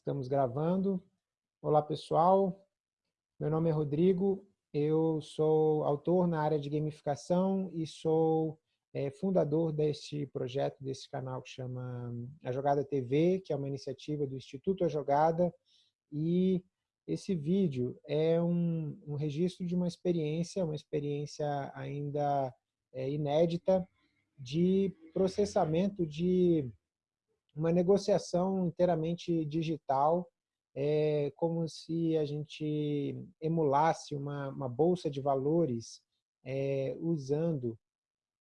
Estamos gravando. Olá, pessoal. Meu nome é Rodrigo. Eu sou autor na área de gamificação e sou é, fundador deste projeto, desse canal que chama A Jogada TV, que é uma iniciativa do Instituto A Jogada. E esse vídeo é um, um registro de uma experiência, uma experiência ainda é, inédita de processamento de uma negociação inteiramente digital, é como se a gente emulasse uma, uma bolsa de valores é, usando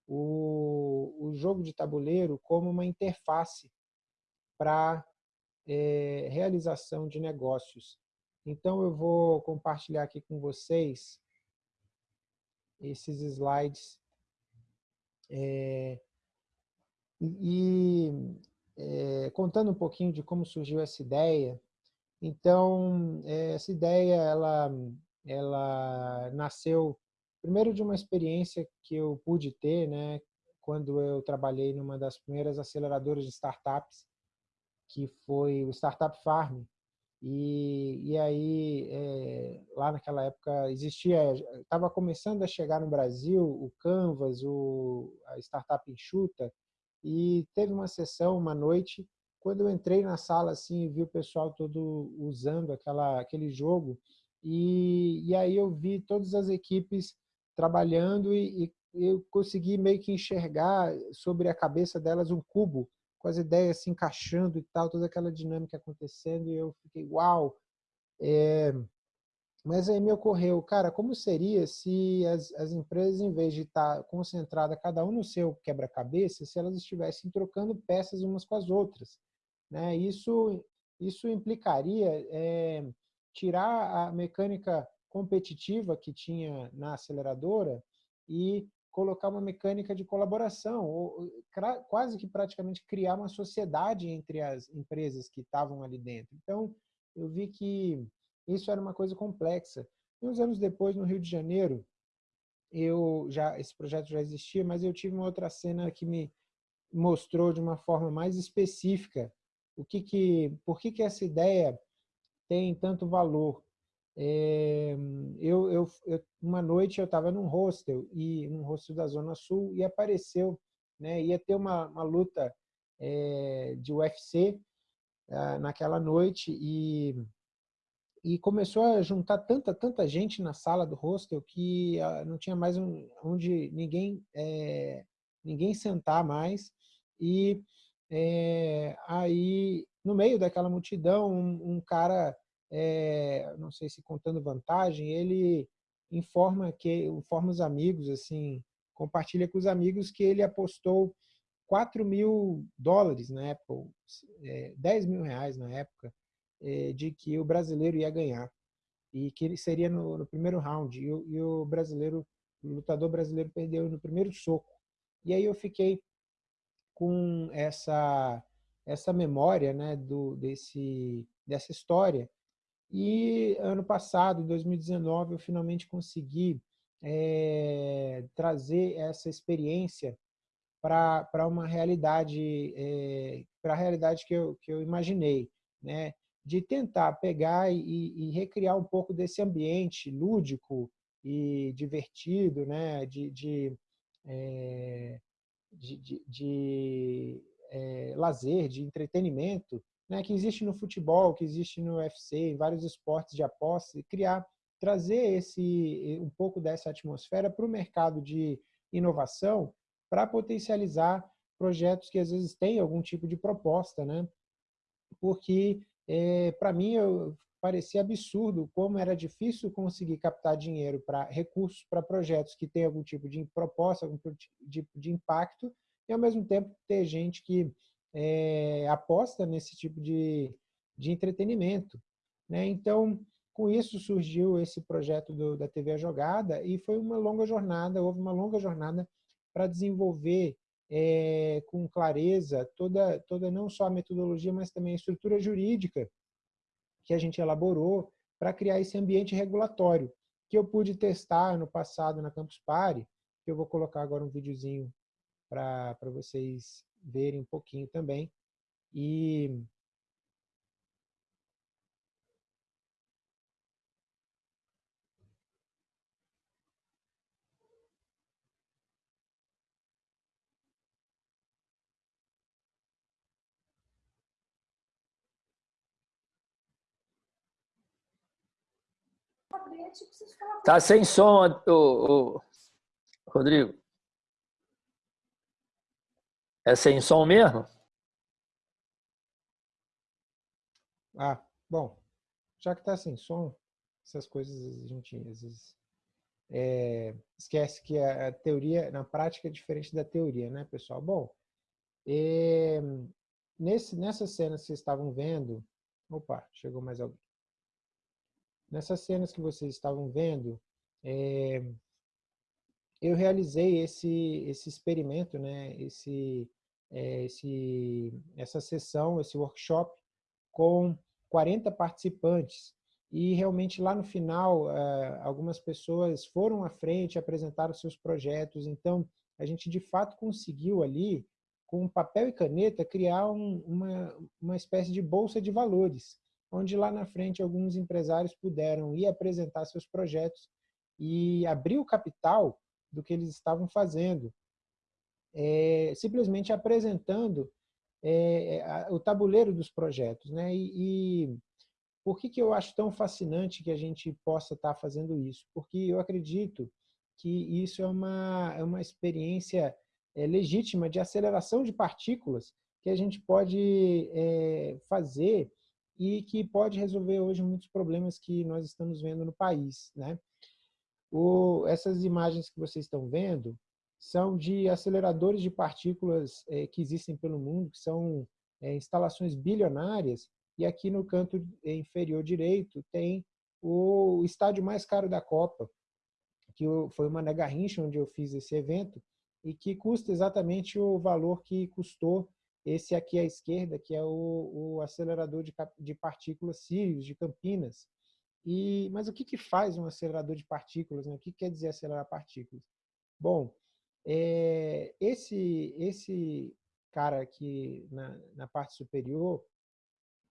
o, o jogo de tabuleiro como uma interface para é, realização de negócios. Então, eu vou compartilhar aqui com vocês esses slides. É, e é, contando um pouquinho de como surgiu essa ideia. Então, é, essa ideia ela, ela nasceu primeiro de uma experiência que eu pude ter, né, quando eu trabalhei numa das primeiras aceleradoras de startups, que foi o Startup Farm. E, e aí, é, lá naquela época, existia, estava começando a chegar no Brasil o Canvas, o, a Startup Enxuta, e teve uma sessão, uma noite, quando eu entrei na sala assim, e vi o pessoal todo usando aquela, aquele jogo, e, e aí eu vi todas as equipes trabalhando e, e eu consegui meio que enxergar sobre a cabeça delas um cubo, com as ideias se encaixando e tal, toda aquela dinâmica acontecendo, e eu fiquei, uau! É, mas aí me ocorreu, cara, como seria se as, as empresas, em vez de estar concentrada cada um no seu quebra-cabeça, se elas estivessem trocando peças umas com as outras? Né? Isso, isso implicaria é, tirar a mecânica competitiva que tinha na aceleradora e colocar uma mecânica de colaboração, ou quase que praticamente criar uma sociedade entre as empresas que estavam ali dentro. Então, eu vi que isso era uma coisa complexa. E uns anos depois, no Rio de Janeiro, eu já esse projeto já existia, mas eu tive uma outra cena que me mostrou de uma forma mais específica o que que, por que que essa ideia tem tanto valor. É, eu, eu, eu, uma noite eu estava num hostel e num hostel da Zona Sul e apareceu, né, ia ter uma, uma luta é, de UFC ah, naquela noite e e começou a juntar tanta, tanta gente na sala do hostel que uh, não tinha mais um, onde ninguém, é, ninguém sentar mais. E é, aí, no meio daquela multidão, um, um cara, é, não sei se contando vantagem, ele informa que informa os amigos, assim, compartilha com os amigos que ele apostou 4 mil dólares na época, 10 mil reais na época, de que o brasileiro ia ganhar e que ele seria no, no primeiro round e o, e o, brasileiro, o lutador brasileiro perdeu no primeiro soco. E aí eu fiquei com essa essa memória, né, do desse dessa história. E ano passado, em 2019, eu finalmente consegui é, trazer essa experiência para uma realidade, é, para a realidade que eu, que eu imaginei. Né? De tentar pegar e, e, recriar um pouco desse ambiente lúdico e divertido, né? de, de, é, de, de, de é, lazer, de entretenimento, né? que existe no futebol, que existe no UFC, em vários esportes de aposta, e criar, trazer esse, um pouco dessa atmosfera para o mercado de inovação, para potencializar projetos que às vezes têm algum tipo de proposta, né? porque é, para mim eu, parecia absurdo como era difícil conseguir captar dinheiro para recursos para projetos que têm algum tipo de proposta, algum tipo de, de impacto, e ao mesmo tempo ter gente que é, aposta nesse tipo de, de entretenimento. Né? Então, com isso surgiu esse projeto do, da TV Jogada e foi uma longa jornada, houve uma longa jornada para desenvolver é, com clareza toda, toda não só a metodologia, mas também a estrutura jurídica que a gente elaborou para criar esse ambiente regulatório, que eu pude testar no passado na Campus Party, que eu vou colocar agora um videozinho para vocês verem um pouquinho também. E, Tá sem som, o, o, Rodrigo. É sem som mesmo? Ah, bom, já que está sem som, essas coisas a gente às vezes é, esquece que a, teoria, na prática, é diferente da teoria, né, pessoal? Bom, é, nesse, nessas cenas que vocês estavam vendo, opa, chegou mais alguém. Nessas cenas que vocês estavam vendo, é, eu realizei esse, esse experimento, né, esse, é, esse, essa sessão, esse workshop com 40 participantes. E realmente lá no final eh, algumas pessoas foram à frente, apresentaram seus projetos, então a gente de fato conseguiu ali, com papel e caneta, criar um, uma, uma espécie de bolsa de valores, onde lá na frente alguns empresários puderam ir apresentar seus projetos e abrir o capital do que eles estavam fazendo, é, simplesmente apresentando é, o tabuleiro dos projetos. Né? E, e por que, que eu acho tão fascinante que a gente possa estar fazendo isso? Porque eu acredito que isso é uma, é uma experiência é, legítima de aceleração de partículas que a gente pode é, fazer e que pode resolver hoje muitos problemas que nós estamos vendo no país. Né? O, essas imagens que vocês estão vendo são de aceleradores de partículas é, que existem pelo mundo, que são é, instalações bilionárias, e aqui no canto inferior direito tem o estádio mais caro da Copa, que foi uma Mané Garrincha, onde eu fiz esse evento, e que custa exatamente o valor que custou esse aqui à esquerda, que é o, o acelerador de, de partículas Sirius, de Campinas. E, mas o que, que faz um acelerador de partículas? Né? O que quer dizer acelerar partículas? Bom, é, esse, esse cara aqui na, na parte superior,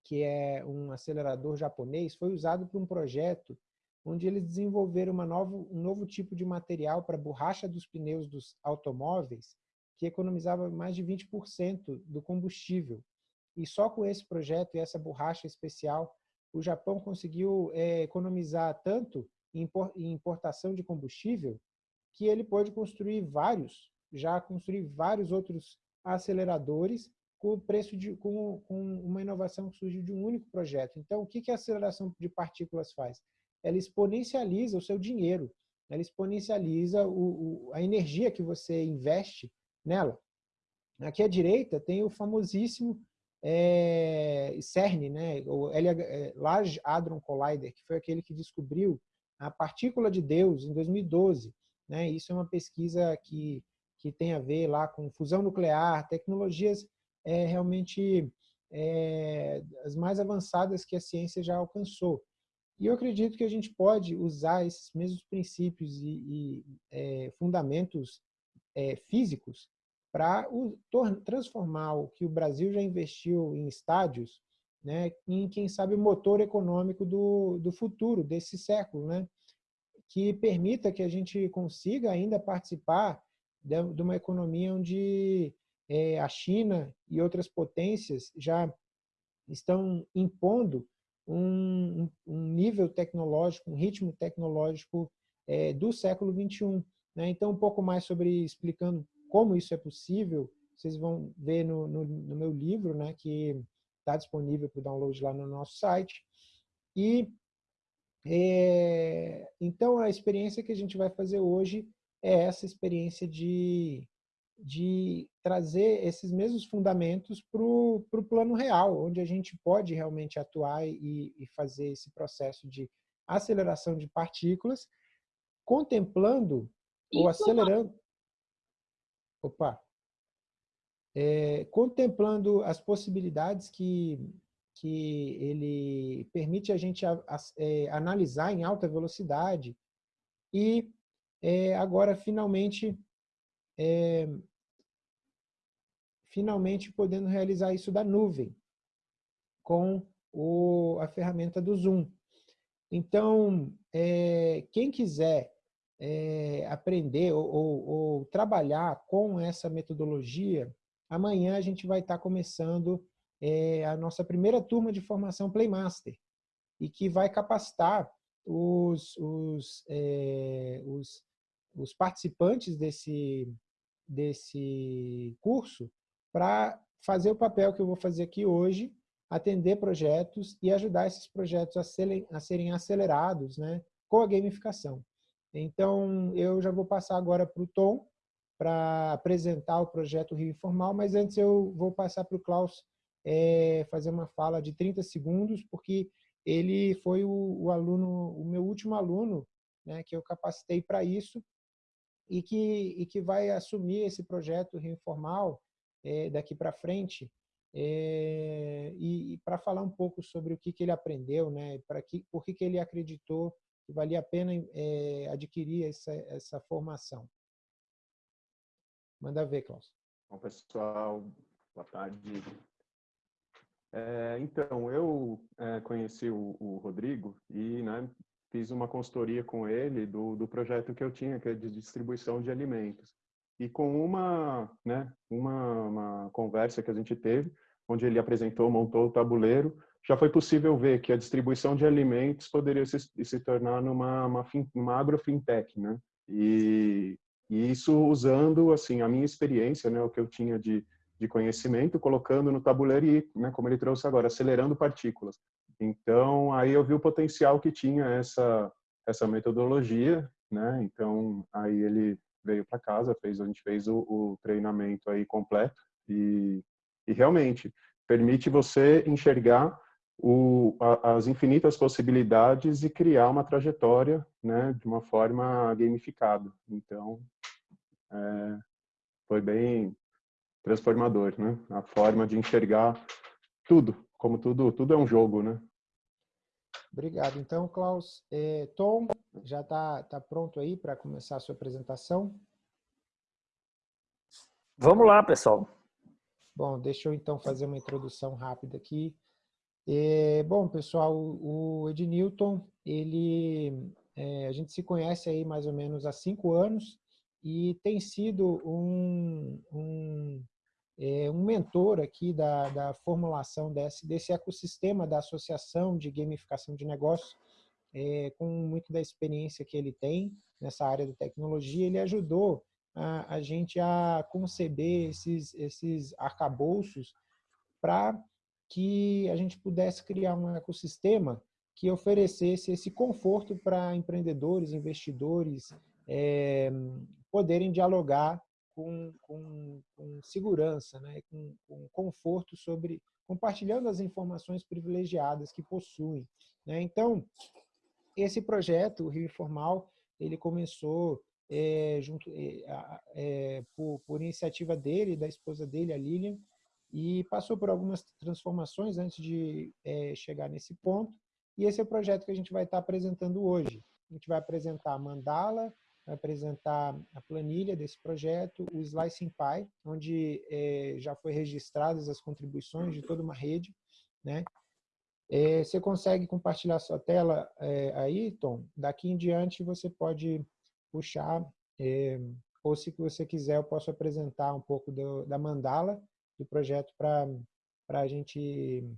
que é um acelerador japonês, foi usado para um projeto onde eles desenvolveram uma novo, um novo tipo de material para borracha dos pneus dos automóveis, que economizava mais de 20% do combustível. E só com esse projeto e essa borracha especial, o Japão conseguiu é, economizar tanto em importação de combustível, que ele pode construir vários, já construir vários outros aceleradores com preço de com, com uma inovação que surgiu de um único projeto. Então, o que, que a aceleração de partículas faz? Ela exponencializa o seu dinheiro, ela exponencializa o, o, a energia que você investe nela. Aqui à direita tem o famosíssimo é, CERN, né, o é, Large Hadron Collider, que foi aquele que descobriu a partícula de Deus em 2012. Né? Isso é uma pesquisa que, que tem a ver lá com fusão nuclear, tecnologias é, realmente é, as mais avançadas que a ciência já alcançou. E eu acredito que a gente pode usar esses mesmos princípios e, e é, fundamentos é, físicos para transformar o que o Brasil já investiu em estádios né, em, quem sabe, motor econômico do, do futuro, desse século. Né? que permita que a gente consiga ainda participar de, de uma economia onde é, a China e outras potências já estão impondo um, um nível tecnológico, um ritmo tecnológico é, do século XXI. Né? Então, um pouco mais sobre explicando como isso é possível, vocês vão ver no, no, no meu livro, né, que está disponível para download lá no nosso site. E é, então, a experiência que a gente vai fazer hoje é essa experiência de, de trazer esses mesmos fundamentos para o plano real, onde a gente pode realmente atuar e, e fazer esse processo de aceleração de partículas, contemplando ou acelerando... Opa! É, contemplando as possibilidades que que ele permite a gente a, a, é, analisar em alta velocidade e é, agora finalmente é, finalmente podendo realizar isso da nuvem com o, a ferramenta do Zoom. Então, é, quem quiser é, aprender ou, ou, ou, trabalhar com essa metodologia, amanhã a gente vai estar começando é a nossa primeira turma de formação Playmaster e que vai capacitar os, os, é, os, os participantes desse, desse curso para fazer o papel que eu vou fazer aqui hoje, atender projetos e ajudar esses projetos a serem, a serem acelerados né, com a gamificação. Então, eu já vou passar agora para o Tom, para apresentar o projeto Rio Informal, mas antes eu vou passar para o Klaus é, fazer uma fala de 30 segundos, porque ele foi o, o aluno, o meu último aluno, né, que eu capacitei para isso, e que, e que vai assumir esse projeto Rio Informal é, daqui para frente, é, e, e para falar um pouco sobre o que, que ele aprendeu, né, para que, por que, que ele acreditou que valia a pena é, adquirir essa, essa formação. Manda ver, Klaus. Bom, pessoal, boa tarde. É, então, eu é, conheci o, o, Rodrigo e né, fiz uma consultoria com ele do, do projeto que eu tinha, que é de distribuição de alimentos. E com uma, né, uma, uma conversa que a gente teve, onde ele apresentou, montou o tabuleiro, já foi possível ver que a distribuição de alimentos poderia se, se tornar numa uma, uma agrofintech, né? E, e isso usando, assim, a minha experiência, né, o que eu tinha de, de conhecimento, colocando no tabuleiro e, né, como ele trouxe agora, acelerando partículas. Então, aí eu vi o potencial que tinha essa, essa metodologia, né? Então, aí ele veio para casa, fez, a gente fez o, o treinamento aí completo e, e realmente permite você enxergar o, a, as infinitas possibilidades e criar uma trajetória né, de uma forma gamificada. Então, é, foi bem transformador, né? A forma de enxergar tudo, como tudo, tudo é um jogo, né? Obrigado. Então, Klaus, é, Tom, já está tá pronto aí para começar a sua apresentação? Vamos lá, pessoal. Bom, deixa eu então fazer uma introdução rápida aqui. É, bom, pessoal, o Ednilton, ele, é, a gente se conhece aí mais ou menos há cinco anos e tem sido um, um, é, um mentor aqui da, da formulação desse, desse ecossistema da associação de gamificação de negócios, é, com muito da experiência que ele tem nessa área de tecnologia, ele ajudou a, a gente a conceber esses, esses arcabouços para que a gente pudesse criar um ecossistema que oferecesse esse conforto para empreendedores, investidores, é, poderem dialogar com, com, com segurança, né, com, com, conforto sobre compartilhando as informações privilegiadas que possuem. Né? Então, esse projeto, o Rio Informal, ele começou é, junto, é, por, por, iniciativa dele, da esposa dele, a Lilian, e passou por algumas transformações antes de é, chegar nesse ponto. E esse é o projeto que a gente vai estar apresentando hoje. A gente vai apresentar a mandala, vai apresentar a planilha desse projeto, o Slicing Pie, onde é, já foi registradas as contribuições de toda uma rede. Né? É, você consegue compartilhar sua tela é, aí, Tom? Daqui em diante você pode puxar, é, ou se você quiser eu posso apresentar um pouco do, da mandala do projeto para a gente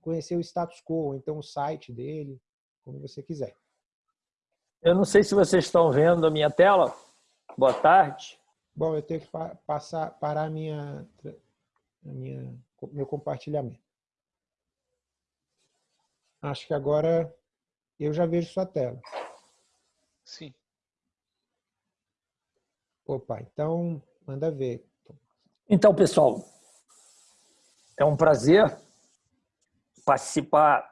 conhecer o status quo, então o site dele, como você quiser. Eu não sei se vocês estão vendo a minha tela. Boa tarde. Bom, eu tenho que passar, parar a minha, a minha, meu compartilhamento. Acho que agora eu já vejo sua tela. Sim. Opa, então manda ver. Então, pessoal, é um prazer participar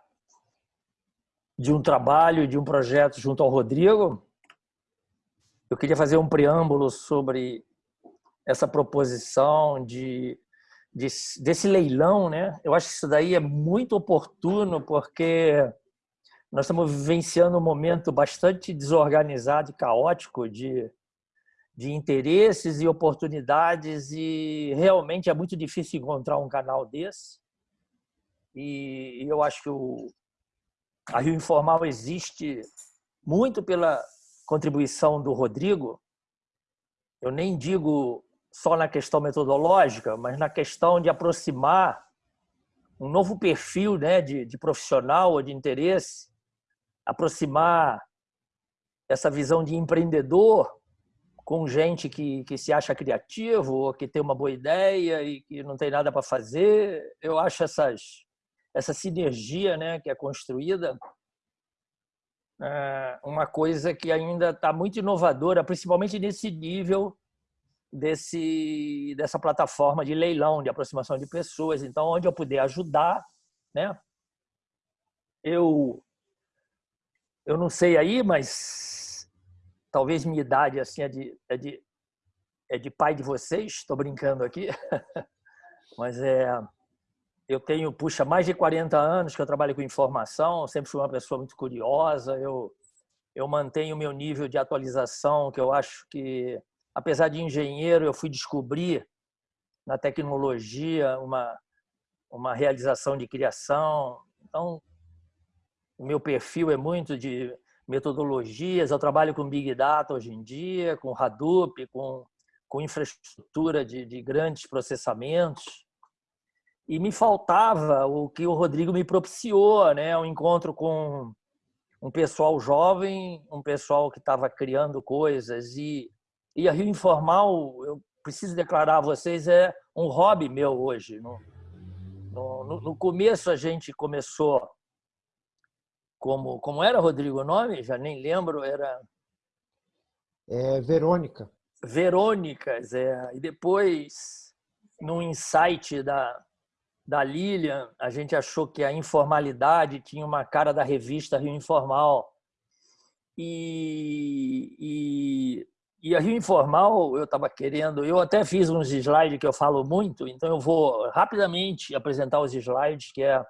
de um trabalho, de um projeto junto ao Rodrigo. Eu queria fazer um preâmbulo sobre essa proposição de, de, desse leilão, né? Eu acho que isso daí é muito oportuno porque nós estamos vivenciando um momento bastante desorganizado e caótico de, de interesses e oportunidades e realmente é muito difícil encontrar um canal desse. E eu acho que o, a Rio Informal existe muito pela contribuição do Rodrigo. Eu nem digo só na questão metodológica, mas na questão de aproximar um novo perfil né, de, de profissional ou de interesse aproximar essa visão de empreendedor com gente que, que se acha criativo ou que tem uma boa ideia e que não tem nada para fazer. Eu acho essas, essa sinergia né, que é construída é uma coisa que ainda está muito inovadora, principalmente nesse nível desse, dessa plataforma de leilão, de aproximação de pessoas. Então, onde eu puder ajudar, né? Eu, eu não sei aí, mas talvez minha idade assim é de, é de, é de pai de vocês, estou brincando aqui, mas é, eu tenho, puxa, mais de 40 anos que eu trabalho com informação, sempre fui uma pessoa muito curiosa, eu, eu mantenho o meu nível de atualização, que eu acho que apesar de engenheiro, eu fui descobrir na tecnologia uma, uma realização de criação. Então, o meu perfil é muito de metodologias. Eu trabalho com Big Data hoje em dia, com Hadoop, com, com infraestrutura de, de grandes processamentos. E me faltava o que o Rodrigo me propiciou, né? um encontro com um pessoal jovem, um pessoal que estava criando coisas e e a Rio Informal, eu preciso declarar a vocês, é um hobby meu hoje. No, no, no começo a gente começou como, como era, Rodrigo, o nome? Já nem lembro, era... É Verônica. Verônicas, é. E depois, no insight da, da Lilian, a gente achou que a informalidade tinha uma cara da revista Rio Informal. E, e e a Rio Informal, eu estava querendo, eu até fiz uns slides que eu falo muito, então eu vou rapidamente apresentar os slides, que é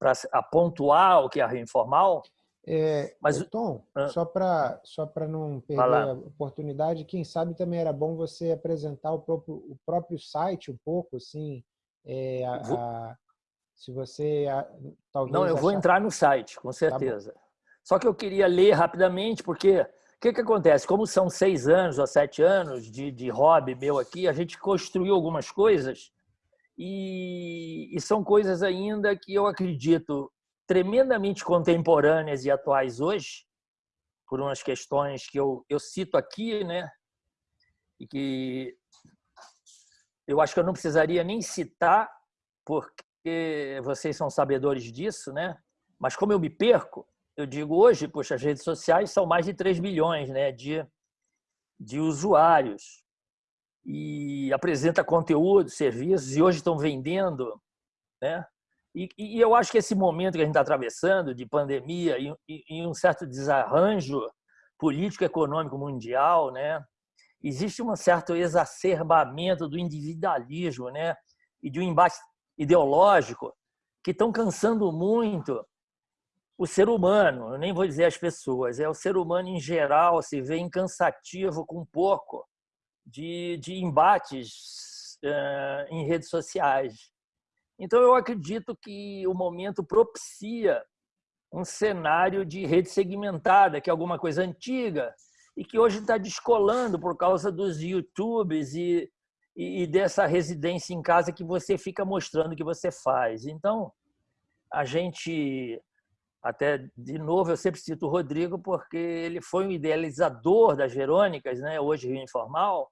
para pontuar o que é a Rio Informal. É, Mas, Tom, ah, só para só não perder a oportunidade, quem sabe também era bom você apresentar o próprio, o próprio site um pouco, assim, é, a, a, se você a, talvez... Não, eu achar... vou entrar no site, com tá certeza. Tá só que eu queria ler rapidamente, porque o que, que acontece? Como são seis anos ou sete anos de, de hobby meu aqui, a gente construiu algumas coisas e, e são coisas ainda que eu acredito tremendamente contemporâneas e atuais hoje, por umas questões que eu, eu cito aqui, né? E que eu acho que eu não precisaria nem citar, porque vocês são sabedores disso, né? Mas como eu me perco, eu digo hoje, poxa, as redes sociais são mais de 3 bilhões né, de, de usuários e apresenta conteúdo, serviços, e hoje estão vendendo. Né? E, e eu acho que esse momento que a gente está atravessando, de pandemia e, e, um certo desarranjo político-econômico mundial, né? existe um certo exacerbamento do individualismo né? e de um embate ideológico que estão cansando muito o ser humano, eu nem vou dizer as pessoas, é o ser humano em geral se vê incansativo com pouco de, de embates uh, em redes sociais. Então, eu acredito que o momento propicia um cenário de rede segmentada, que é alguma coisa antiga e que hoje está descolando por causa dos YouTubes e, e, e dessa residência em casa que você fica mostrando que você faz. Então, a gente até, de novo, eu sempre cito o Rodrigo, porque ele foi um idealizador das Verônicas, né? hoje Rio Informal,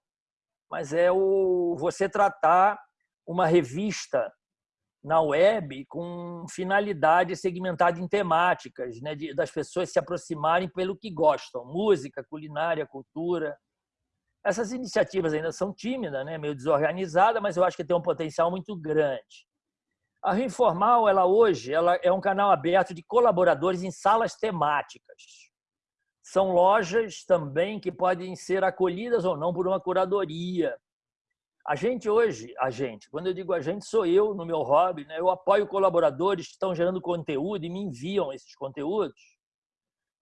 mas é o você tratar uma revista na web com finalidade segmentada em temáticas, né? De, das pessoas se aproximarem pelo que gostam, música, culinária, cultura. Essas iniciativas ainda são tímidas, né? meio desorganizadas, mas eu acho que tem um potencial muito grande. A Rio Informal, ela hoje, ela é um canal aberto de colaboradores em salas temáticas. São lojas também que podem ser acolhidas ou não por uma curadoria. A gente hoje, a gente, quando eu digo a gente, sou eu no meu hobby, né? eu apoio colaboradores que estão gerando conteúdo e me enviam esses conteúdos.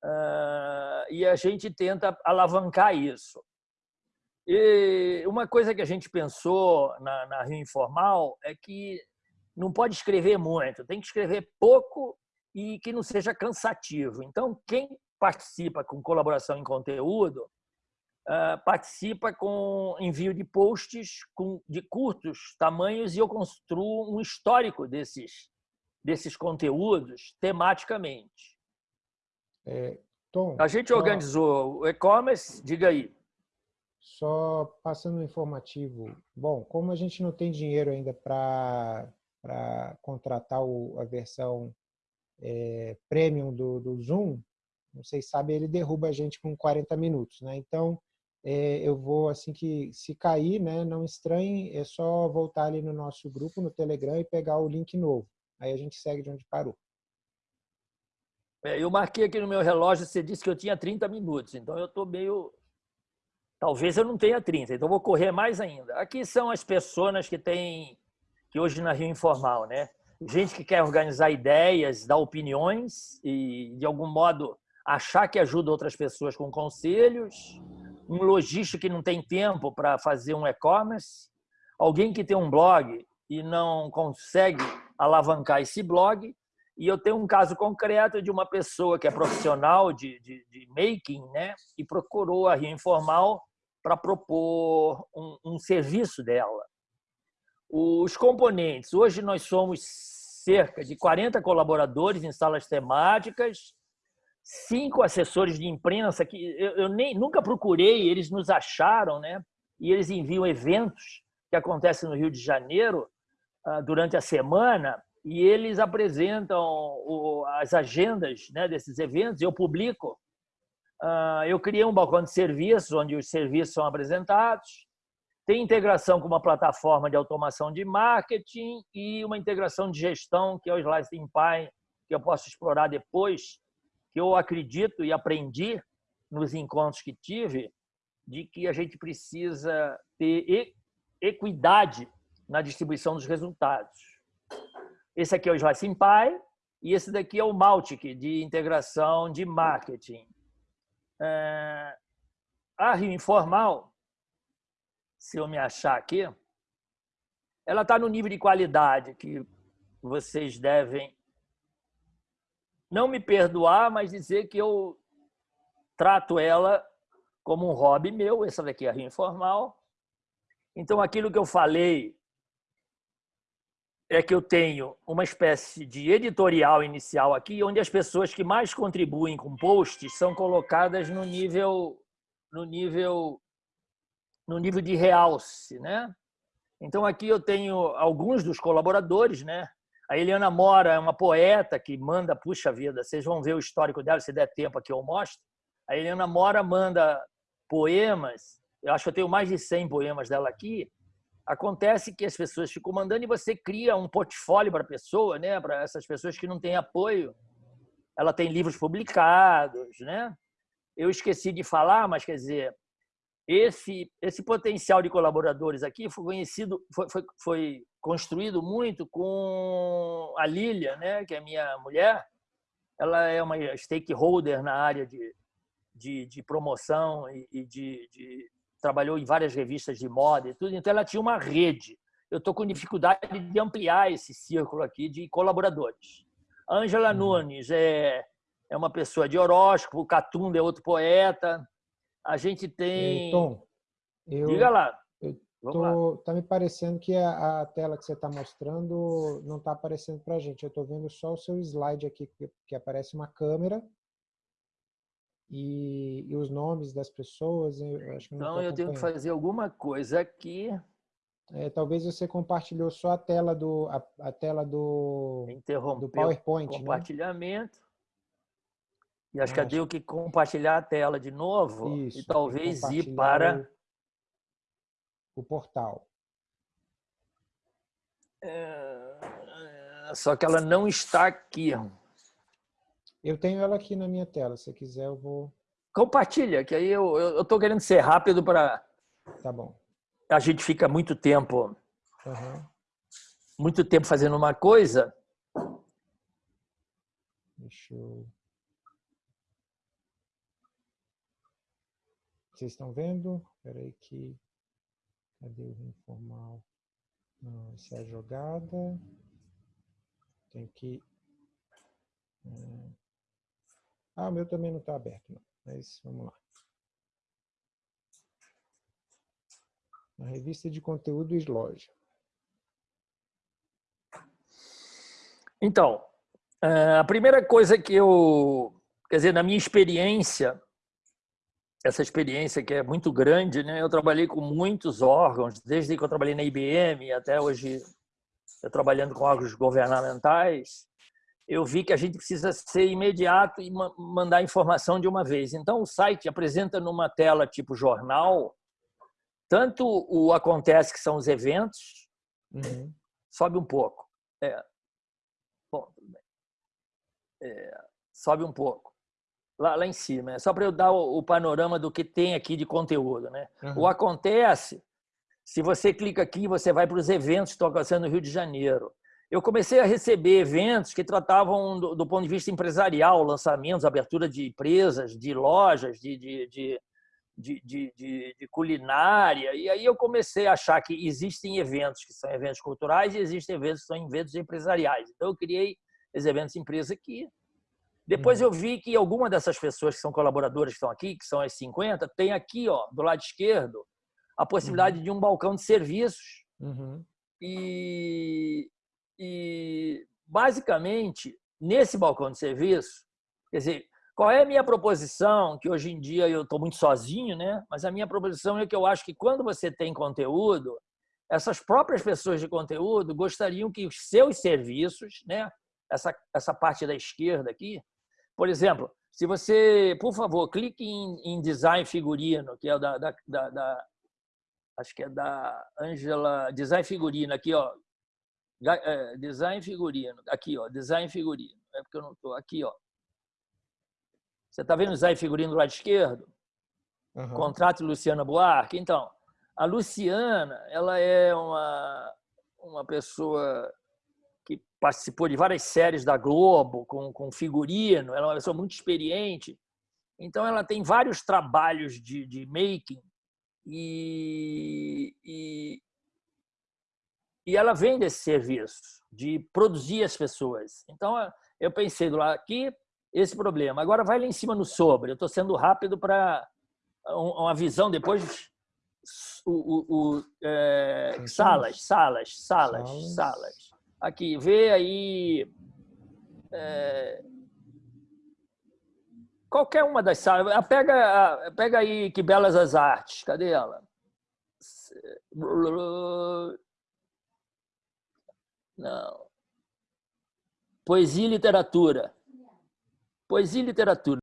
Uh, e a gente tenta alavancar isso. E uma coisa que a gente pensou na, na Rio Informal é que não pode escrever muito, tem que escrever pouco e que não seja cansativo. Então, quem participa com colaboração em conteúdo, ah, participa com envio de posts de curtos tamanhos e eu construo um histórico desses, desses conteúdos tematicamente. É, Tom, A gente só- organizou o e-commerce, diga aí. Só passando um informativo. Bom, como a gente não tem dinheiro ainda para contratar o- a versão é, premium do, do Zoom, não sei se sabe, ele derruba a gente com 40 minutos, né? Então, é, eu vou, assim que se cair, né, não estranhe, é só voltar ali no nosso grupo, no Telegram, e pegar o link novo. Aí a gente segue de onde parou. É, Eu marquei aqui no meu relógio, você disse que eu tinha 30 minutos, então eu estou meio. Talvez eu não tenha 30, então vou correr mais ainda. Aqui são as pessoas que têm, que hoje na Rio Informal, né? Gente que quer organizar ideias, dar opiniões e, de algum modo, achar que ajuda outras pessoas com conselhos, um lojista que não tem tempo para fazer um e-commerce, alguém que tem um blog e não consegue alavancar esse blog, e eu tenho um caso concreto de uma pessoa que é profissional de, de, de making, né? E procurou a Rio Informal para propor um, um serviço dela. Os componentes. Hoje nós somos cerca de 40 colaboradores em salas temáticas, cinco assessores de imprensa que eu, eu nem nunca procurei, eles nos acharam, né? E eles enviam eventos que acontecem no Rio de Janeiro ah, durante a semana e eles apresentam o- as agendas né, desses eventos, eu publico. Ah, Eu criei um balcão de serviços, onde os serviços são apresentados. Tem integração com uma plataforma de automação de marketing e uma integração de gestão, que é o Slicing Pie, que eu posso explorar depois, que eu acredito e aprendi nos encontros que tive, de que a gente precisa ter equidade na distribuição dos resultados. Esse aqui é o Slicing Pie e esse daqui é o Maltic, de integração de marketing. É, A Rio Informal, se eu me achar aqui, ela está no nível de qualidade que vocês devem não me perdoar, mas dizer que eu trato ela como um hobby meu. Essa daqui é a Rio Informal. Então, aquilo que eu falei é que eu tenho uma espécie de editorial inicial aqui, onde as pessoas que mais contribuem com posts são colocadas no nível no nível no nível de realce, né? Então aqui eu tenho alguns dos colaboradores, né? A Eliana Mora é uma poeta que manda, puxa vida, vocês vão ver o histórico dela, se der tempo aqui eu mostro. A Eliana Mora manda poemas, eu acho que eu tenho mais de 100 poemas dela aqui, acontece que as pessoas ficam mandando e você cria um portfólio para a pessoa, né? Para essas pessoas que não têm apoio. Ela tem livros publicados, né? Eu esqueci de falar, mas quer dizer, esse esse potencial de colaboradores aqui foi conhecido, foi, foi, foi construído muito com a Lília, né? Que é minha mulher. Ela é uma stakeholder na área de, de, de promoção e, e de, de trabalhou em várias revistas de moda e tudo, então ela tinha uma rede. Eu estou com dificuldade de ampliar esse círculo aqui de colaboradores. A Ângela Uhum. Nunes é, é uma pessoa de horóscopo, Catunda é outro poeta. A gente tem. Tom, eu Diga lá. eu Vamos lá. tá me parecendo que a, a tela que você está mostrando não está aparecendo para a gente. Eu estou vendo só o seu slide aqui, que, que aparece uma câmera e, e os nomes das pessoas. Eu acho que Então eu tenho que fazer alguma coisa aqui. É, talvez você compartilhou só a tela do a, a tela do, do Interromper o PowerPoint, né? E acho que eu tenho que compartilhar a tela de novo Isso, e talvez ir para. o, o portal. É, Só que ela não está aqui. Eu tenho ela aqui na minha tela. Se você quiser, eu vou. Compartilha, que aí eu estou querendo ser rápido para Tá bom. a gente fica muito tempo, Aham. muito tempo fazendo uma coisa. Deixa eu. Vocês estão vendo? Espera aí que. Cadê o informal? Não, essa é a jogada. Tem que. eh, Ah, o meu também não está aberto, não. Mas vamos lá. Na revista de conteúdo Sloja. Então, eh, a primeira coisa que eu quer dizer, na minha experiência, essa experiência que é muito grande, né? Eu trabalhei com muitos órgãos, desde que eu trabalhei na IBM até hoje, trabalhando com órgãos governamentais, eu vi que a gente precisa ser imediato e mandar informação de uma vez. Então, o site apresenta numa tela tipo jornal, tanto o acontece, que são os eventos, uhum. sobe um pouco. É. Bom, é, sobe um pouco. Lá, lá em cima, é só para eu dar o, o, panorama do que tem aqui de conteúdo. Né? Uhum. O acontece, se você clica aqui, você vai para os eventos que estão acontecendo no Rio de Janeiro eu comecei a receber eventos que tratavam do, do ponto de vista empresarial, lançamentos, abertura de empresas, de lojas, de, de, de, de, de culinária. E aí eu comecei a achar que existem eventos que são eventos culturais e existem eventos que são eventos empresariais. Então eu criei esses eventos empresa aqui. Depois eu vi que alguma dessas pessoas que são colaboradoras que estão aqui, que são as 50, tem aqui, ó, do lado esquerdo, a possibilidade uhum. de um balcão de serviços. Uhum. E, e, basicamente, nesse balcão de serviço, quer dizer, qual é a minha proposição? Que hoje em dia eu estou muito sozinho, né? Mas a minha proposição é que eu acho que quando você tem conteúdo, essas próprias pessoas de conteúdo gostariam que os seus serviços, né? Essa, essa parte da esquerda aqui, por exemplo, se você, por favor, clique em, em design figurino, que é da, da, da, da acho que é da Angela, design figurino aqui, ó, é, design figurino. Aqui, ó, design figurino. É porque eu não estou. Aqui, ó. Você está vendo o design figurino do lado esquerdo? Uhum. Contrato Luciana Buarque. Então, a Luciana, ela é uma, uma pessoa participou de várias séries da Globo com, com figurino. Ela é uma pessoa muito experiente. Então, ela tem vários trabalhos de, de making e, e, e ela vende esse serviço de produzir as pessoas. Então, eu pensei do lado aqui, esse problema. Agora vai lá em cima no sobre. Eu estou sendo rápido para uma visão depois. O, o, o é, salas, salas, salas, salas, salas. Aqui, vê aí. É, qualquer uma das salas. Ah, pega, pega aí que belas as artes. Cadê ela? Não. Poesia e literatura. Poesia e literatura.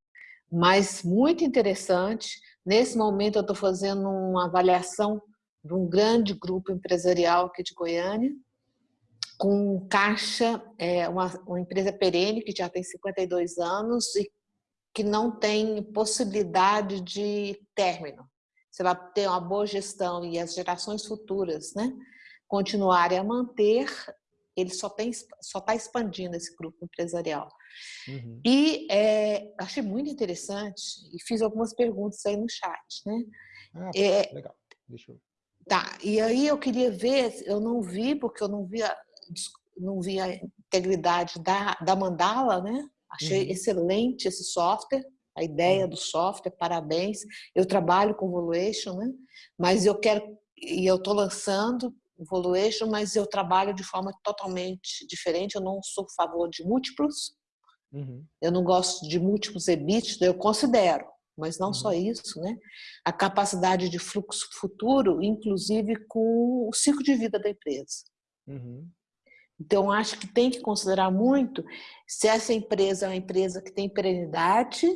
Mas muito interessante. Nesse momento eu estou fazendo uma avaliação de um grande grupo empresarial aqui de Goiânia, com caixa, é, uma, uma empresa perene que já tem 52 anos e que não tem possibilidade de término. Você vai ter uma boa gestão e as gerações futuras né, continuarem a manter ele só está só tá expandindo esse grupo empresarial. Uhum. E é, achei muito interessante e fiz algumas perguntas aí no chat, né? Ah, é, legal. Deixa eu... Tá, e aí eu queria ver, eu não vi, porque eu não vi não vi a integridade da, da mandala, né? Achei uhum. excelente esse software, a ideia uhum. do software, parabéns. Eu trabalho com Valuation, né? Mas eu quero, e eu estou lançando Valuation, mas eu trabalho de forma totalmente diferente. Eu não sou a favor de múltiplos. Uhum. Eu não gosto de múltiplos EBITDA, eu considero, mas não uhum. só isso, né? A capacidade de fluxo futuro, inclusive com o ciclo de vida da empresa. Uhum. Então, acho que tem que considerar muito se essa empresa é uma empresa que tem perenidade,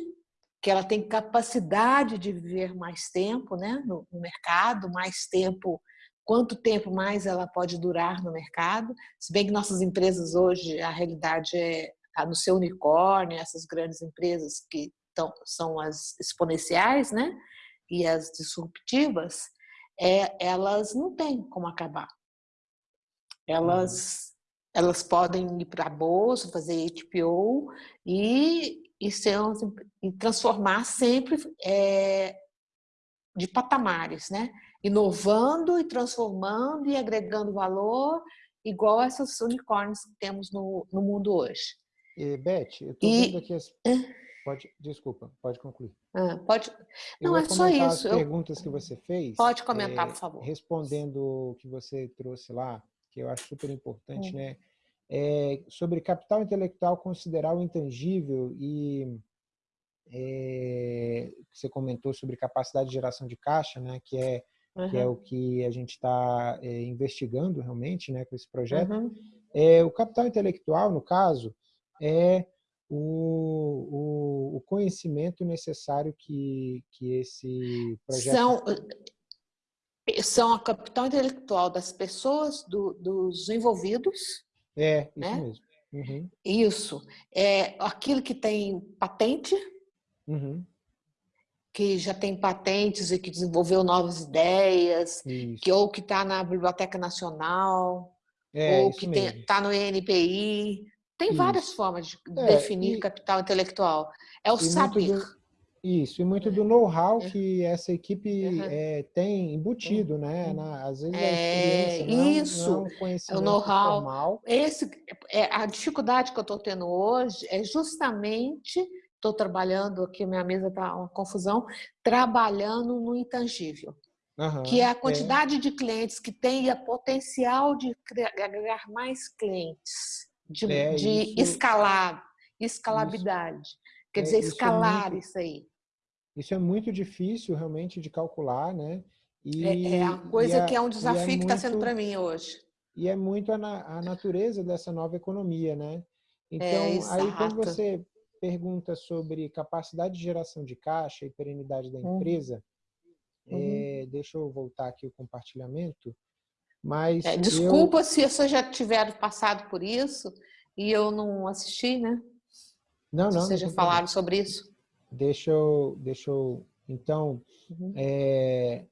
que ela tem capacidade de viver mais tempo né, no, no mercado, mais tempo quanto tempo mais ela pode durar no mercado, se bem que nossas empresas hoje, a realidade é no seu unicórnio, essas grandes empresas que tão, são as exponenciais, né? E as disruptivas, é, elas não têm como acabar. Elas. Elas podem ir para a bolsa, fazer HPO e, e, ser, e transformar sempre é, de patamares, né? inovando e transformando e agregando valor, igual essas unicórnios que temos no, no mundo hoje. E, Beth, eu estou vendo aqui as... Pode, desculpa, pode concluir. Ah, pode. Não, é só isso. As perguntas eu... que você fez. Pode comentar, é, por favor. Respondendo o que você trouxe lá, que eu acho super importante, hum. né? É, sobre capital intelectual considerar o intangível e é, você comentou sobre capacidade de geração de caixa, né, que é uhum. que é o que a gente está é, investigando realmente, né, com esse projeto. Uhum. É, o capital intelectual, no caso, é o, o, o, conhecimento necessário que, que esse projeto... São, são a capital intelectual das pessoas, do, dos envolvidos. É, isso né? mesmo. Uhum. Isso. É aquilo que tem patente, uhum. que já tem patentes e que desenvolveu novas ideias, isso. que ou que está na Biblioteca Nacional, é, ou que está no INPI. Tem isso. várias formas de é, definir e, capital intelectual. É o saber. Isso, e muito do know-how é. que essa equipe uhum. é, tem embutido, né? Uhum. Na, às vezes é, não, isso, não é um conhecimento o know-how. Esse, é, a dificuldade que eu estou tendo hoje é justamente, estou trabalhando aqui, minha mesa está uma confusão, trabalhando no intangível. Uhum, que é a quantidade é. de clientes que tem e a potencial de agregar mais clientes, de, é, de isso... escalar, escalabilidade. Isso. Quer dizer, escalar isso, é muito... isso aí. Isso é muito difícil realmente de calcular, né? E, é, é a coisa que é um é desafio é que está sendo para mim hoje. E é muito a, a, natureza dessa nova economia, né? Então, é, aí quando você pergunta sobre capacidade de geração de caixa e perenidade da uhum. empresa, uhum. É, deixa eu voltar aqui o compartilhamento. Mas é, desculpa eu... se você já tiver passado por isso e eu não assisti, né? Não, não. Vocês já falaram sobre isso? Deixa eu, deixa eu então, uhum. é,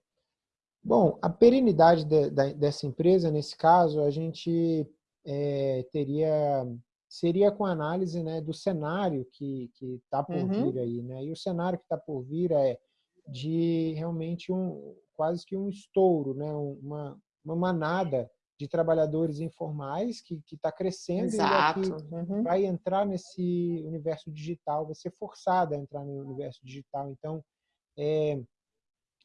bom, a perenidade de, de, dessa empresa, nesse caso, a gente é, teria, seria com análise né, do cenário que está por uhum. vir aí, né? E o cenário que está por vir é de realmente um, quase que um estouro, né? Uma, uma manada de trabalhadores informais que está crescendo Exato. e é uhum. vai entrar nesse universo digital, vai ser forçada a entrar no universo digital. Então, é,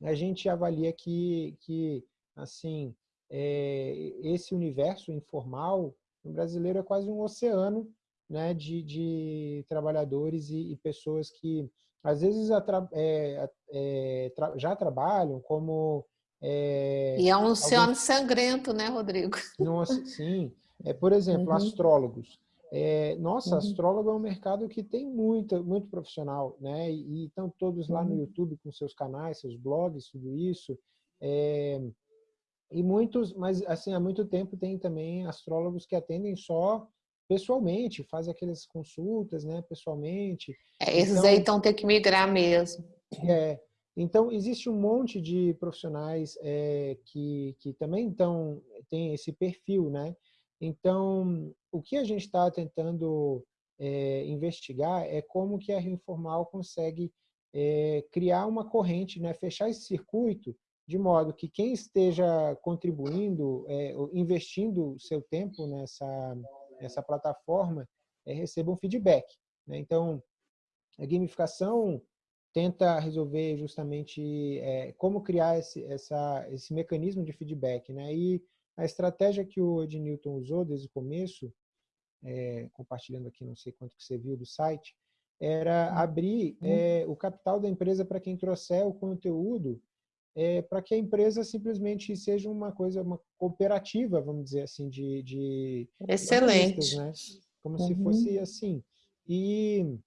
a gente avalia que, que assim, é, esse universo informal no brasileiro é quase um oceano né, de, de trabalhadores e, e pessoas que às vezes é, é, já trabalham como é, e é um oceano sangrento, né, Rodrigo? Nossa, sim. É, por exemplo, uhum. astrólogos. É, nossa, uhum. astrólogo é um mercado que tem muito, muito profissional, né? E, estão todos lá uhum. no YouTube com seus canais, seus blogs, tudo isso. É, e muitos, mas assim, há muito tempo tem também astrólogos que atendem só pessoalmente, fazem aquelas consultas, né, pessoalmente. É, esses então, aí estão ter que migrar mesmo. É, então, existe um monte de profissionais é, que, que também então, tem esse perfil, né? Então, o que a gente está tentando é, investigar é como que a Rio Informal consegue é, criar uma corrente, né? fechar esse circuito, de modo que quem esteja contribuindo, investindo seu tempo nessa, nessa plataforma, receba um feedback. Né? Então, a gamificação tenta resolver justamente é, como criar esse, essa, esse mecanismo de feedback. Né? E a estratégia que o Ed Newton usou desde o começo, é, compartilhando aqui, não sei quanto que você viu do site, era abrir hum. é, o capital da empresa para quem trouxer o conteúdo, é, para que a empresa simplesmente seja uma coisa, uma cooperativa, vamos dizer assim, de... de Excelente. Né? Como uhum. se fosse assim. E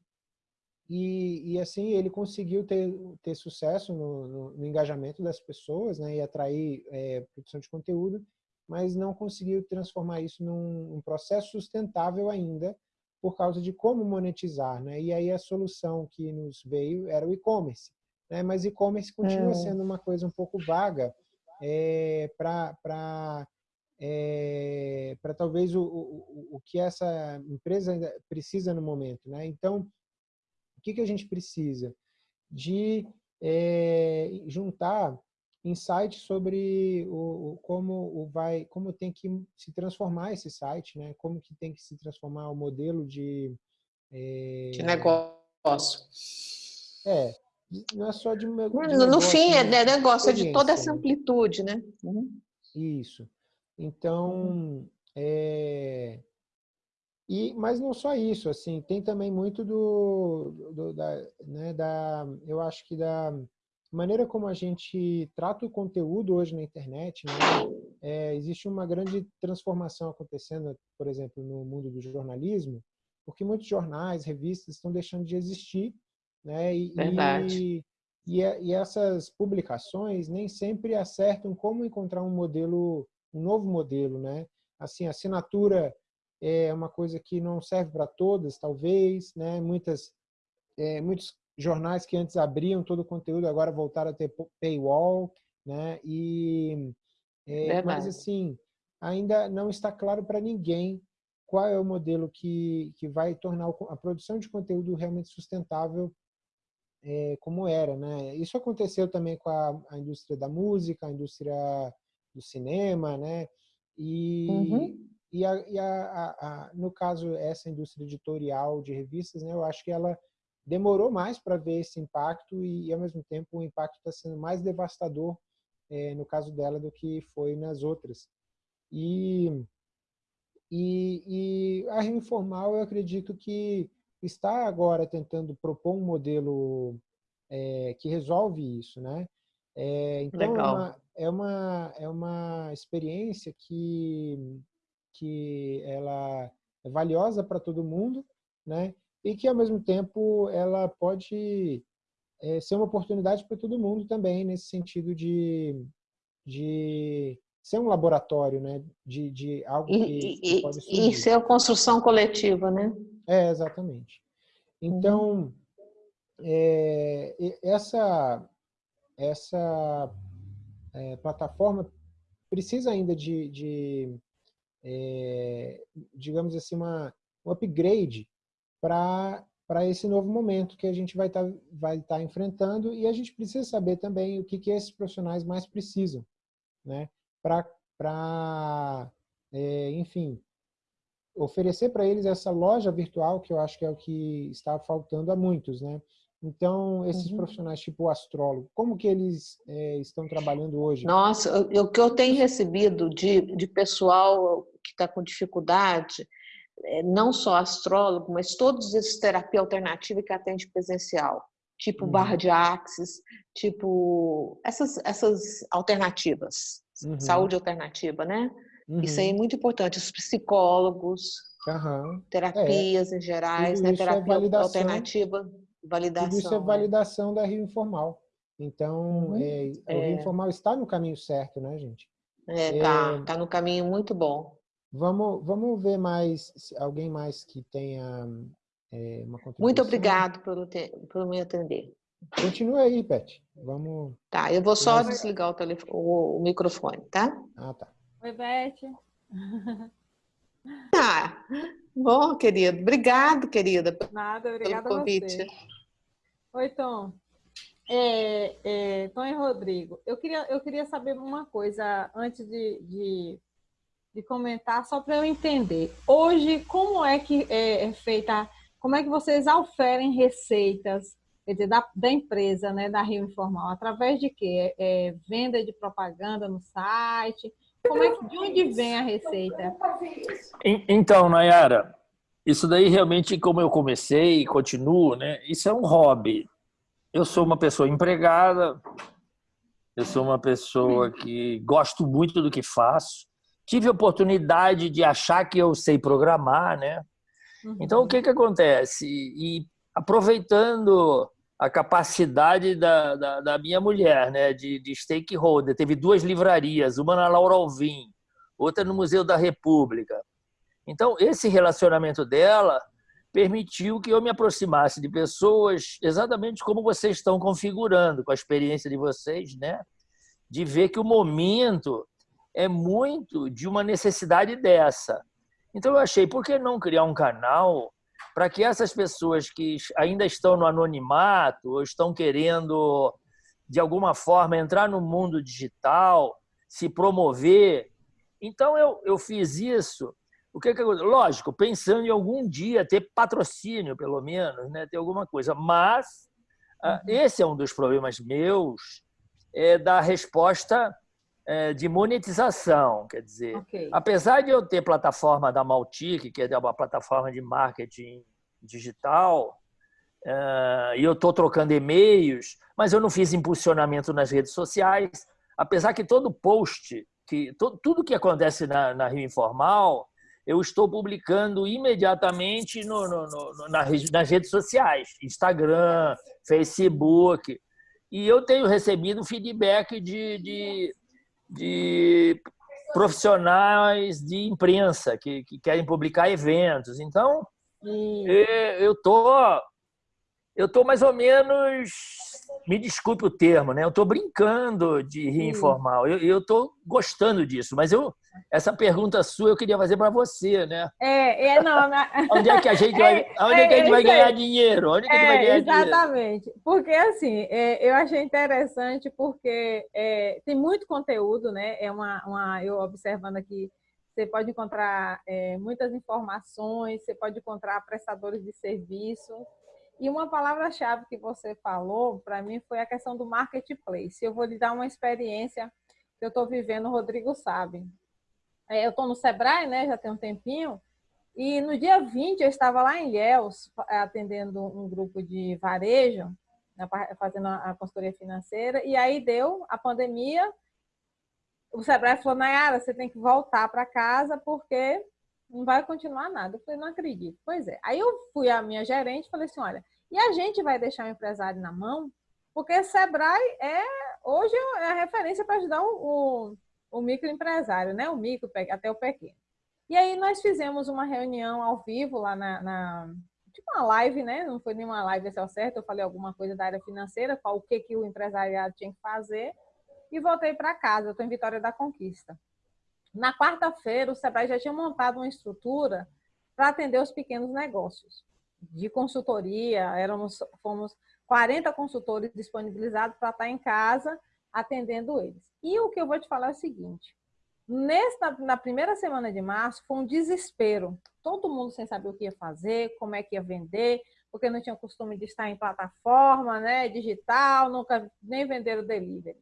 e, e, assim ele conseguiu ter, ter sucesso no, no, no engajamento das pessoas né, e atrair é, produção de conteúdo, mas não conseguiu transformar isso num, num, processo sustentável ainda por causa de como monetizar. Né? E aí a solução que nos veio era o e-commerce. Né? Mas e-commerce continua é. sendo uma coisa um pouco vaga é, para é, para talvez o, o, o que essa empresa precisa no momento. Né? Então, que, que a gente precisa? De é, juntar insights sobre o, o, como o vai, como tem que se transformar esse site, né? Como que tem que se transformar o modelo de é, de negócio. É, não é só de, de negócio, no fim é né? negócio, é de toda essa né? amplitude, né? Uhum. Isso. Então, é, e, mas não só isso, assim, tem também muito do, do da, né, da, eu acho que da maneira como a gente trata o conteúdo hoje na internet, né, é, existe uma grande transformação acontecendo, por exemplo, no mundo do jornalismo, porque muitos jornais, revistas estão deixando de existir, né, e, Verdade. E, e, essas publicações nem sempre acertam como encontrar um modelo, um novo modelo, né? Assim, assinatura é uma coisa que não serve para todas, talvez, né? Muitas, é, muitos jornais que antes abriam todo o conteúdo agora voltaram a ter paywall, né? E é, mas assim ainda não está claro para ninguém qual é o modelo que que vai tornar a produção de conteúdo realmente sustentável é, como era, né? Isso aconteceu também com a, a, indústria da música, a indústria do cinema, né? E uhum. E, a, e a, a, no caso, essa indústria editorial de revistas, né, eu acho que ela demorou mais para ver esse impacto e, ao mesmo tempo, o impacto está sendo mais devastador é, no caso dela do que foi nas outras. E, e, e a Rio Informal, eu acredito que está agora tentando propor um modelo é, que resolve isso, né? É, então, Legal. É, uma, é, uma, é uma experiência que que ela é valiosa para todo mundo, né? E que ao mesmo tempo ela pode é, ser uma oportunidade para todo mundo também nesse sentido de, de ser um laboratório, né? De, de algo que, e, que pode surgir. E ser a construção coletiva, né? É, exatamente. Então, uhum. é, essa, essa é, plataforma precisa ainda de, de é, digamos assim, uma, um upgrade para esse novo momento que a gente vai estar tá, vai tá enfrentando e a gente precisa saber também o que, que esses profissionais mais precisam, né? Para, é, enfim, oferecer para eles essa loja virtual, que eu acho que é o que está faltando a muitos, né? Então, esses uhum. profissionais tipo o astrólogo, como que eles é, estão trabalhando hoje? Nossa, o que eu tenho recebido de, de pessoal que está com dificuldade, é, não só astrólogo, mas todos esses terapia alternativa que atende presencial, tipo uhum. barra de axis, tipo essas, essas alternativas, uhum. saúde alternativa, né? Uhum. Isso aí é muito importante. Os psicólogos, terapias é. em gerais, né? É terapia é alternativa Validação. Tudo isso é, é validação é. da Rio Informal. Então, uhum. é, o Rio é. Informal está no caminho certo, né, gente? É, tá, tá no caminho muito bom. Vamos, vamos ver mais, alguém mais que tenha é, uma contribuição. Muito obrigado por, ter, por me atender. Continua aí, Pet. Vamos. Tá, eu vou só desligar o, telefone, o, o, microfone, tá? Ah, tá. Oi, Beth. Ah, bom, querido. Obrigado, querida, Nada, obrigada pelo convite. Oi, Tom. É, é, Tom e Rodrigo, eu queria, eu queria saber uma coisa antes de, de, de comentar, só para eu entender. Hoje, como é que é, é, feita, como é que vocês oferem receitas dizer, da, da empresa, né, da Rio Informal? Através de quê? É, é venda de propaganda no site? Como é que, de onde vem a receita? Então, Nayara, isso daí realmente, como eu comecei e continuo, né? Isso é um hobby. Eu sou uma pessoa empregada, eu sou uma pessoa que gosto muito do que faço. Tive a oportunidade de achar que eu sei programar, né? Então, o que que acontece? E aproveitando a capacidade da, da, da, minha mulher, né, de, de stakeholder, teve duas livrarias, uma na Laura Alvim, outra no Museu da República. Então, esse relacionamento dela permitiu que eu me aproximasse de pessoas exatamente como vocês estão configurando, com a experiência de vocês, né? De ver que o momento é muito de uma necessidade dessa. Então eu achei, por que não criar um canal para que essas pessoas que ainda estão no anonimato ou estão querendo, de alguma forma, entrar no mundo digital, se promover. Então eu, eu fiz isso o que, que lógico, pensando em algum dia ter patrocínio, pelo menos, né, ter alguma coisa. Mas ah, uhum. esse é um dos problemas meus é da resposta é, de monetização, quer dizer, okay. apesar de eu ter plataforma da Maltic, que é uma plataforma de marketing digital, uh, e eu estou trocando e-mails, mas eu não fiz impulsionamento nas redes sociais, apesar que todo post, que tudo que acontece na, na Rio Informal, eu estou publicando imediatamente no, no, no, nas redes sociais, Instagram, Facebook, e eu tenho recebido feedback de, de, de profissionais de imprensa que, que, querem publicar eventos. Então, eu estou eu tô mais ou menos me desculpe o termo, né? Eu estou brincando de rir informal. Eu estou gostando disso, mas eu essa pergunta sua eu queria fazer para você, né? É, é não. onde é que a gente vai, é, onde é, que a gente vai ganhar dinheiro? Onde é que a gente vai ganhar exatamente. Dinheiro? Porque assim, é, eu achei interessante porque é, tem muito conteúdo, né? É uma, uma eu observando aqui você pode encontrar é, muitas informações, você pode encontrar prestadores de serviço, e uma palavra-chave que você falou, para mim, foi a questão do marketplace. Eu vou lhe dar uma experiência que eu estou vivendo, o Rodrigo sabe. É, eu estou no Sebrae, né, já tem um tempinho, e no dia 20 eu estava lá em Ilhéus, atendendo um grupo de varejo, né, fazendo a consultoria financeira, e aí deu a pandemia, o Sebrae falou, Nayara, você tem que voltar para casa porque não vai continuar nada. Eu falei, não acredito. Pois é. Aí eu fui à minha gerente e falei assim, olha, e a gente vai deixar o empresário na mão? Porque Sebrae é, hoje é a referência para ajudar o, o, o microempresário, né? O micro até o pequeno. E aí nós fizemos uma reunião ao vivo lá na, na tipo uma live, né? Não foi nenhuma live esse o certo, eu falei alguma coisa da área financeira, qual o que, que o empresariado tinha que fazer, e voltei para casa. Eu estou em Vitória da Conquista. Na quarta-feira, o Sebrae já tinha montado uma estrutura para atender os pequenos negócios. De consultoria, éramos, fomos 40 consultores disponibilizados para estar em casa atendendo eles. E o que eu vou te falar é o seguinte, nesta, na primeira semana de março foi um desespero. Todo mundo sem saber o que ia fazer, como é que ia vender, porque não tinha costume de estar em plataforma né, digital, nunca nem vender o delivery.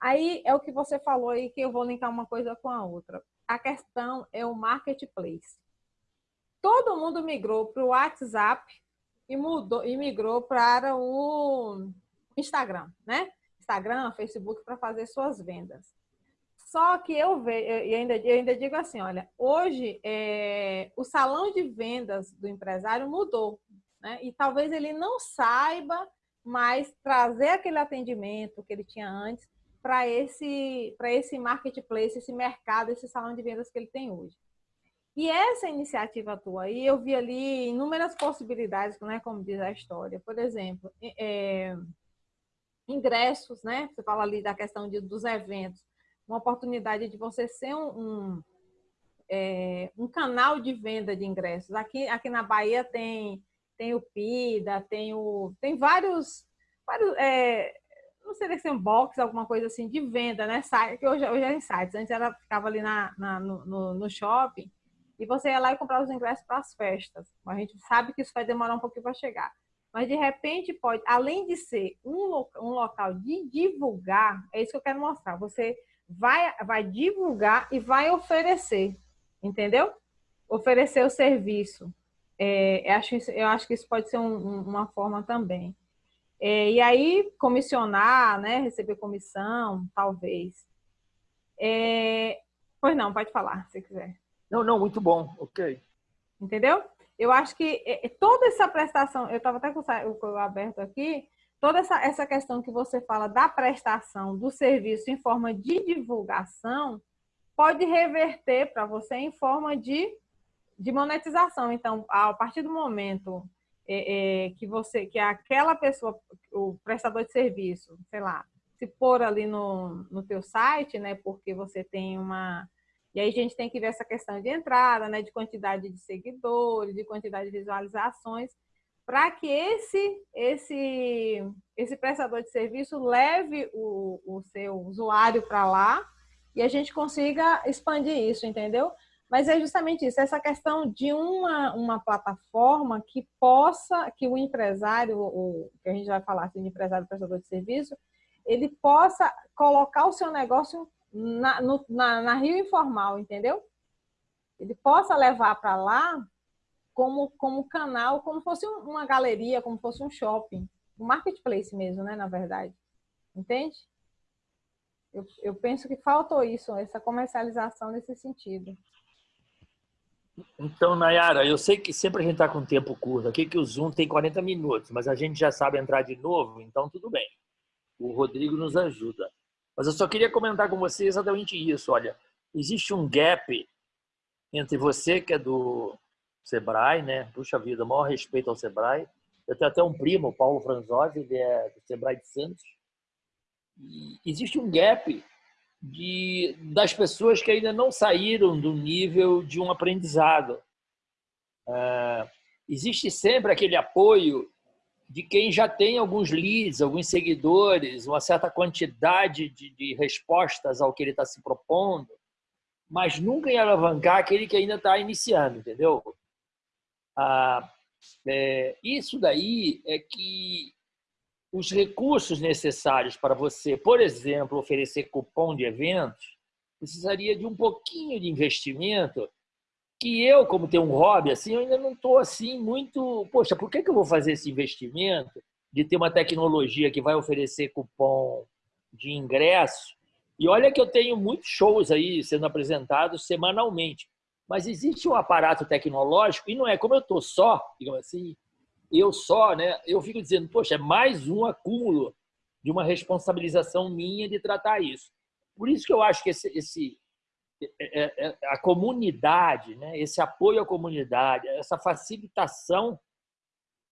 Aí é o que você falou aí, que eu vou linkar uma coisa com a outra. A questão é o marketplace. Todo mundo migrou para o WhatsApp e, mudou, e migrou para o Instagram, né? Instagram, Facebook, para fazer suas vendas. Só que eu vejo, e ainda, eu ainda digo assim, olha, hoje é, o salão de vendas do empresário mudou, né? E talvez ele não saiba mais trazer aquele atendimento que ele tinha antes para esse, esse marketplace, esse mercado, esse salão de vendas que ele tem hoje. E essa iniciativa tua aí, eu vi ali inúmeras possibilidades, né, como diz a história. Por exemplo, é, ingressos, né? Você fala ali da questão de, dos eventos. Uma oportunidade de você ser um, um, é, um canal de venda de ingressos. Aqui, aqui na Bahia tem, tem o PIDA, tem, o, tem vários, vários é, não seria ser um box, alguma coisa assim, de venda, né? Que hoje, hoje é em sites. Antes ela ficava ali na, na no, no, shopping e você ia lá e comprava os ingressos para as festas. A gente sabe que isso vai demorar um pouquinho para chegar. Mas, de repente, pode, além de ser um, um local de divulgar, é isso que eu quero mostrar. Você vai, vai divulgar e vai oferecer, entendeu? Oferecer o serviço. É, eu, acho, eu acho que isso pode ser um, uma forma também. É, e aí, comissionar, né? Receber comissão, talvez. É... Pois não, pode falar, se quiser. Não, não, muito bom, ok. Entendeu? Eu acho que é, é, toda essa prestação, eu estava até com o aberto aqui, toda essa, essa questão que você fala da prestação do serviço em forma de divulgação, pode reverter para você em forma de, de monetização. Então, a partir do momento é, é, que você, que aquela pessoa, o prestador de serviço, sei lá, se pôr ali no, no teu site, né, porque você tem uma... E aí a gente tem que ver essa questão de entrada, né, de quantidade de seguidores, de quantidade de visualizações, para que esse, esse, esse prestador de serviço leve o, o seu usuário para lá e a gente consiga expandir isso, entendeu? Mas é justamente isso, essa questão de uma, uma plataforma que possa, que o empresário, o, que a gente vai falar assim, de empresário prestador de serviço, ele possa colocar o seu negócio na, no, na, na Rio Informal, entendeu? Ele possa levar para lá como, como canal, como fosse uma galeria, como fosse um shopping. Um marketplace mesmo, né, na verdade. Entende? Eu, eu penso que faltou isso, essa comercialização nesse sentido. Então, Nayara, eu sei que sempre a gente está com tempo curto aqui, que o Zoom tem 40 minutos, mas a gente já sabe entrar de novo, então tudo bem. O Rodrigo nos ajuda. Mas eu só queria comentar com você exatamente isso. Olha, existe um gap entre você, que é do Sebrae, né? Puxa vida, maior respeito ao Sebrae. Eu tenho até um primo, Paulo Franzosi, ele é do Sebrae de Santos. E existe um gap de, das pessoas que ainda não saíram do nível de um aprendizado. É, existe sempre aquele apoio de quem já tem alguns leads, alguns seguidores, uma certa quantidade de, de respostas ao que ele está se propondo, mas nunca em alavancar aquele que ainda está iniciando, entendeu? Ah, é, isso daí é que os recursos necessários para você, por exemplo, oferecer cupom de eventos, precisaria de um pouquinho de investimento que eu, como tenho um hobby, assim, eu ainda não estou assim muito. Poxa, por que, que eu vou fazer esse investimento de ter uma tecnologia que vai oferecer cupom de ingresso? E olha que eu tenho muitos shows aí sendo apresentados semanalmente, mas existe um aparato tecnológico e não é como eu estou só, digamos assim, eu só, né? Eu fico dizendo, poxa, é mais um acúmulo de uma responsabilização minha de tratar isso. Por isso que eu acho que esse, esse é, é, é, a comunidade, né? esse apoio à comunidade, essa facilitação,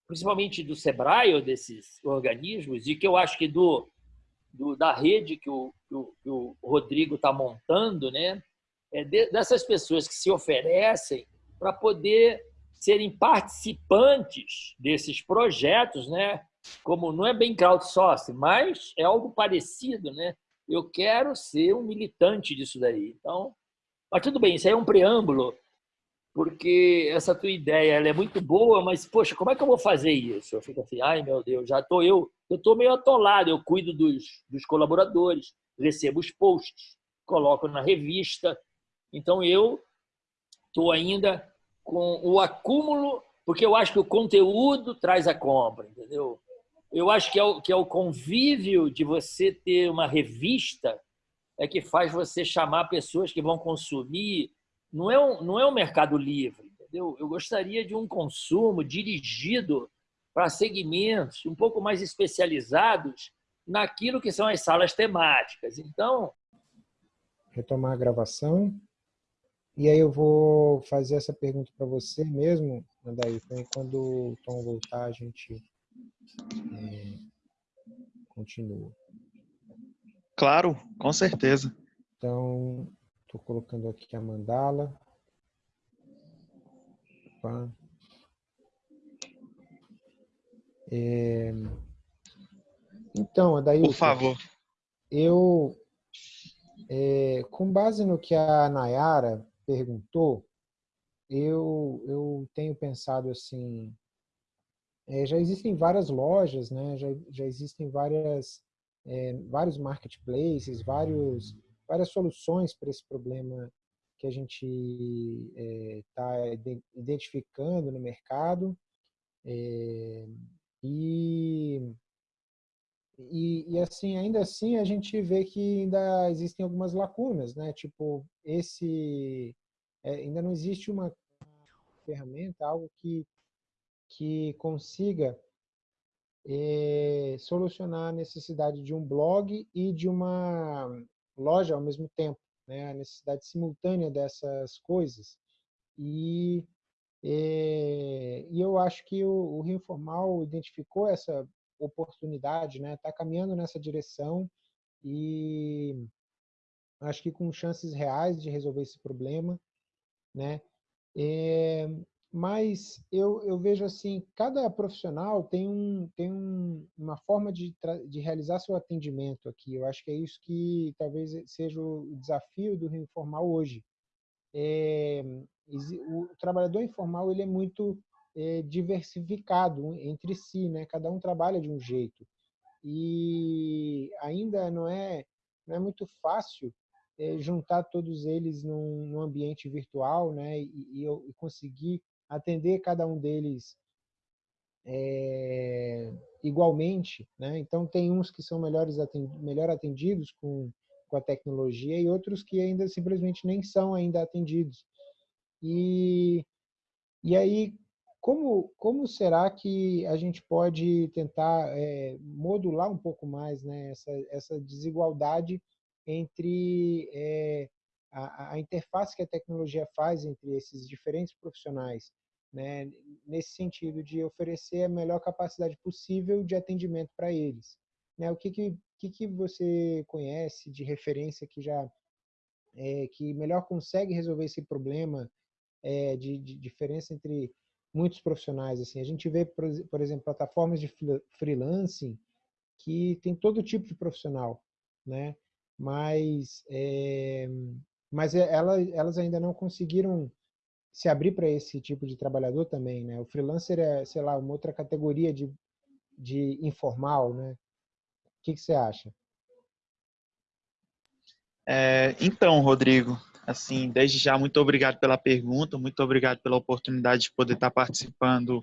principalmente do SEBRAE ou desses organismos, e que eu acho que do, do da rede que o, o, que o Rodrigo está montando, né? é de, dessas pessoas que se oferecem para poder serem participantes desses projetos, né? como não é bem crowdsourcing, mas é algo parecido, né? eu quero ser um militante disso daí. Então, mas tudo bem, isso aí é um preâmbulo, porque essa tua ideia ela é muito boa, mas, poxa, como é que eu vou fazer isso? Eu fico assim, ai meu Deus, já estou eu, eu estou meio atolado, eu cuido dos, dos colaboradores, recebo os posts, coloco na revista, então eu estou ainda com o acúmulo, porque eu acho que o conteúdo traz a compra, entendeu? eu acho que é, o, que é o convívio de você ter uma revista é que faz você chamar pessoas que vão consumir. Não é um, não é um mercado livre, entendeu? Eu gostaria de um consumo dirigido para segmentos um pouco mais especializados naquilo que são as salas temáticas. Então... Retomar a gravação. E aí eu vou fazer essa pergunta para você mesmo, Andaí. Quando o Tom voltar, a gente é, continua. Claro, com certeza. Então, estou colocando aqui a mandala. Opa. É, então, daí por favor. Eu, é, com base no que a Nayara perguntou, eu, eu tenho pensado assim, é, já existem várias lojas, né? já, já existem várias, é, vários marketplaces, vários, várias soluções para esse problema que a gente está é, identificando no mercado. E, e, e, assim, ainda assim, a gente vê que ainda existem algumas lacunas, né? Tipo, esse... É, ainda não existe uma ferramenta, algo que que consiga é, solucionar a necessidade de um blog e de uma loja ao mesmo tempo, né? a necessidade simultânea dessas coisas. E, é, e eu acho que o, o Rio Informal identificou essa oportunidade, está né? Tá caminhando nessa direção e acho que com chances reais de resolver esse problema. Né? É, mas eu, eu vejo assim, cada profissional tem, um, tem um, uma forma de, de realizar seu atendimento aqui. Eu acho que é isso que talvez seja o desafio do Rio Informal hoje. É, o trabalhador informal ele é muito é, diversificado entre si, né? cada um trabalha de um jeito. E ainda não é, não é muito fácil é, juntar todos eles num, num ambiente virtual né? e, e, e conseguir atender cada um deles é, igualmente, né? Então tem uns que são melhores atendidos, melhor atendidos com, com a tecnologia e outros que ainda simplesmente nem são ainda atendidos. E, e aí, como, como será que a gente pode tentar é, modular um pouco mais né, essa, essa desigualdade entre é, a, a interface que a tecnologia faz entre esses diferentes profissionais? né, nesse sentido de oferecer a melhor capacidade possível de atendimento para eles. Né, o que, que, que, que você conhece de referência que já é, que melhor consegue resolver esse problema é, de, de, diferença entre muitos profissionais? Assim, a gente vê, por, exemplo, plataformas de freelancing que tem todo tipo de profissional, né? Mas, é, mas elas, elas ainda não conseguiram se abrir para esse tipo de trabalhador também, né? O freelancer é, sei lá, uma outra categoria de, de informal, né? O que, que você acha? É, então, Rodrigo, assim, desde já, muito obrigado pela pergunta, muito obrigado pela oportunidade de poder estar participando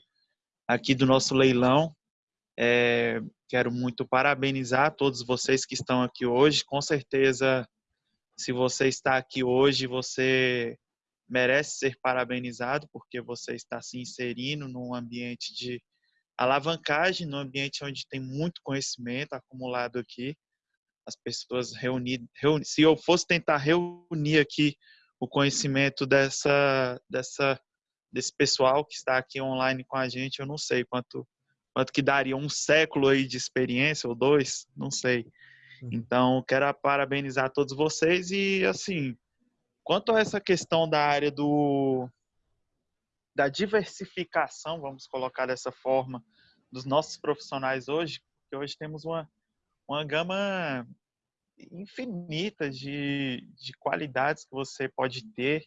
aqui do nosso leilão. É, quero muito parabenizar todos vocês que estão aqui hoje. Com certeza, se você está aqui hoje, você merece ser parabenizado porque você está se inserindo num ambiente de alavancagem, num ambiente onde tem muito conhecimento acumulado aqui. As pessoas reunidas, reuni, se eu fosse tentar reunir aqui o conhecimento dessa, dessa, desse pessoal que está aqui online com a gente, eu não sei quanto, quanto que daria um século aí de experiência ou dois, não sei. Uhum. Então, quero parabenizar todos vocês e, assim, Quanto a essa questão da área do da diversificação, vamos colocar dessa forma, dos nossos profissionais hoje, que hoje temos uma, uma gama infinita de, de qualidades que você pode ter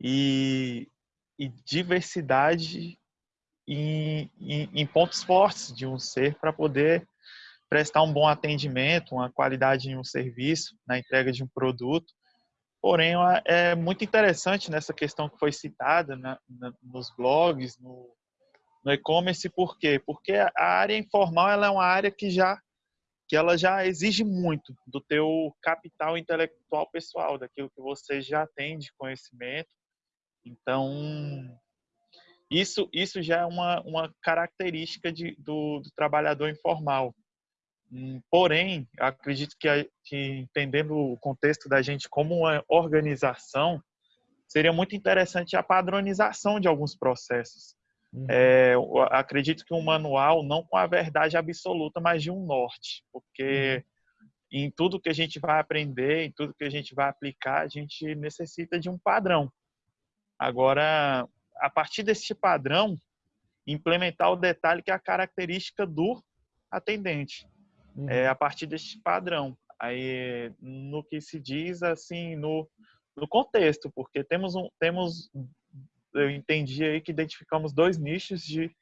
e, e diversidade em, em, em, pontos fortes de um ser para poder prestar um bom atendimento, uma qualidade em um serviço, na entrega de um produto. Porém, é muito interessante nessa questão que foi citada na, na, nos blogs, no, no e-commerce, por quê? Porque a área informal ela é uma área que já que ela já exige muito do teu capital intelectual pessoal, daquilo que você já tem de conhecimento. Então, isso, isso já é uma, uma característica de, do, do trabalhador informal. Hum, porém, acredito que, que, entendendo o contexto da gente como uma organização, seria muito interessante a padronização de alguns processos. Uhum. É, acredito que um manual, não com a verdade absoluta, mas de um norte, porque uhum. em tudo que a gente vai aprender, em tudo que a gente vai aplicar, a gente necessita de um padrão. Agora, a partir desse padrão, implementar o detalhe que é a característica do atendente uhum. é, a partir deste padrão. Aí, no que se diz, assim, no, no contexto, porque temos um, temos, eu entendi aí que identificamos dois nichos de,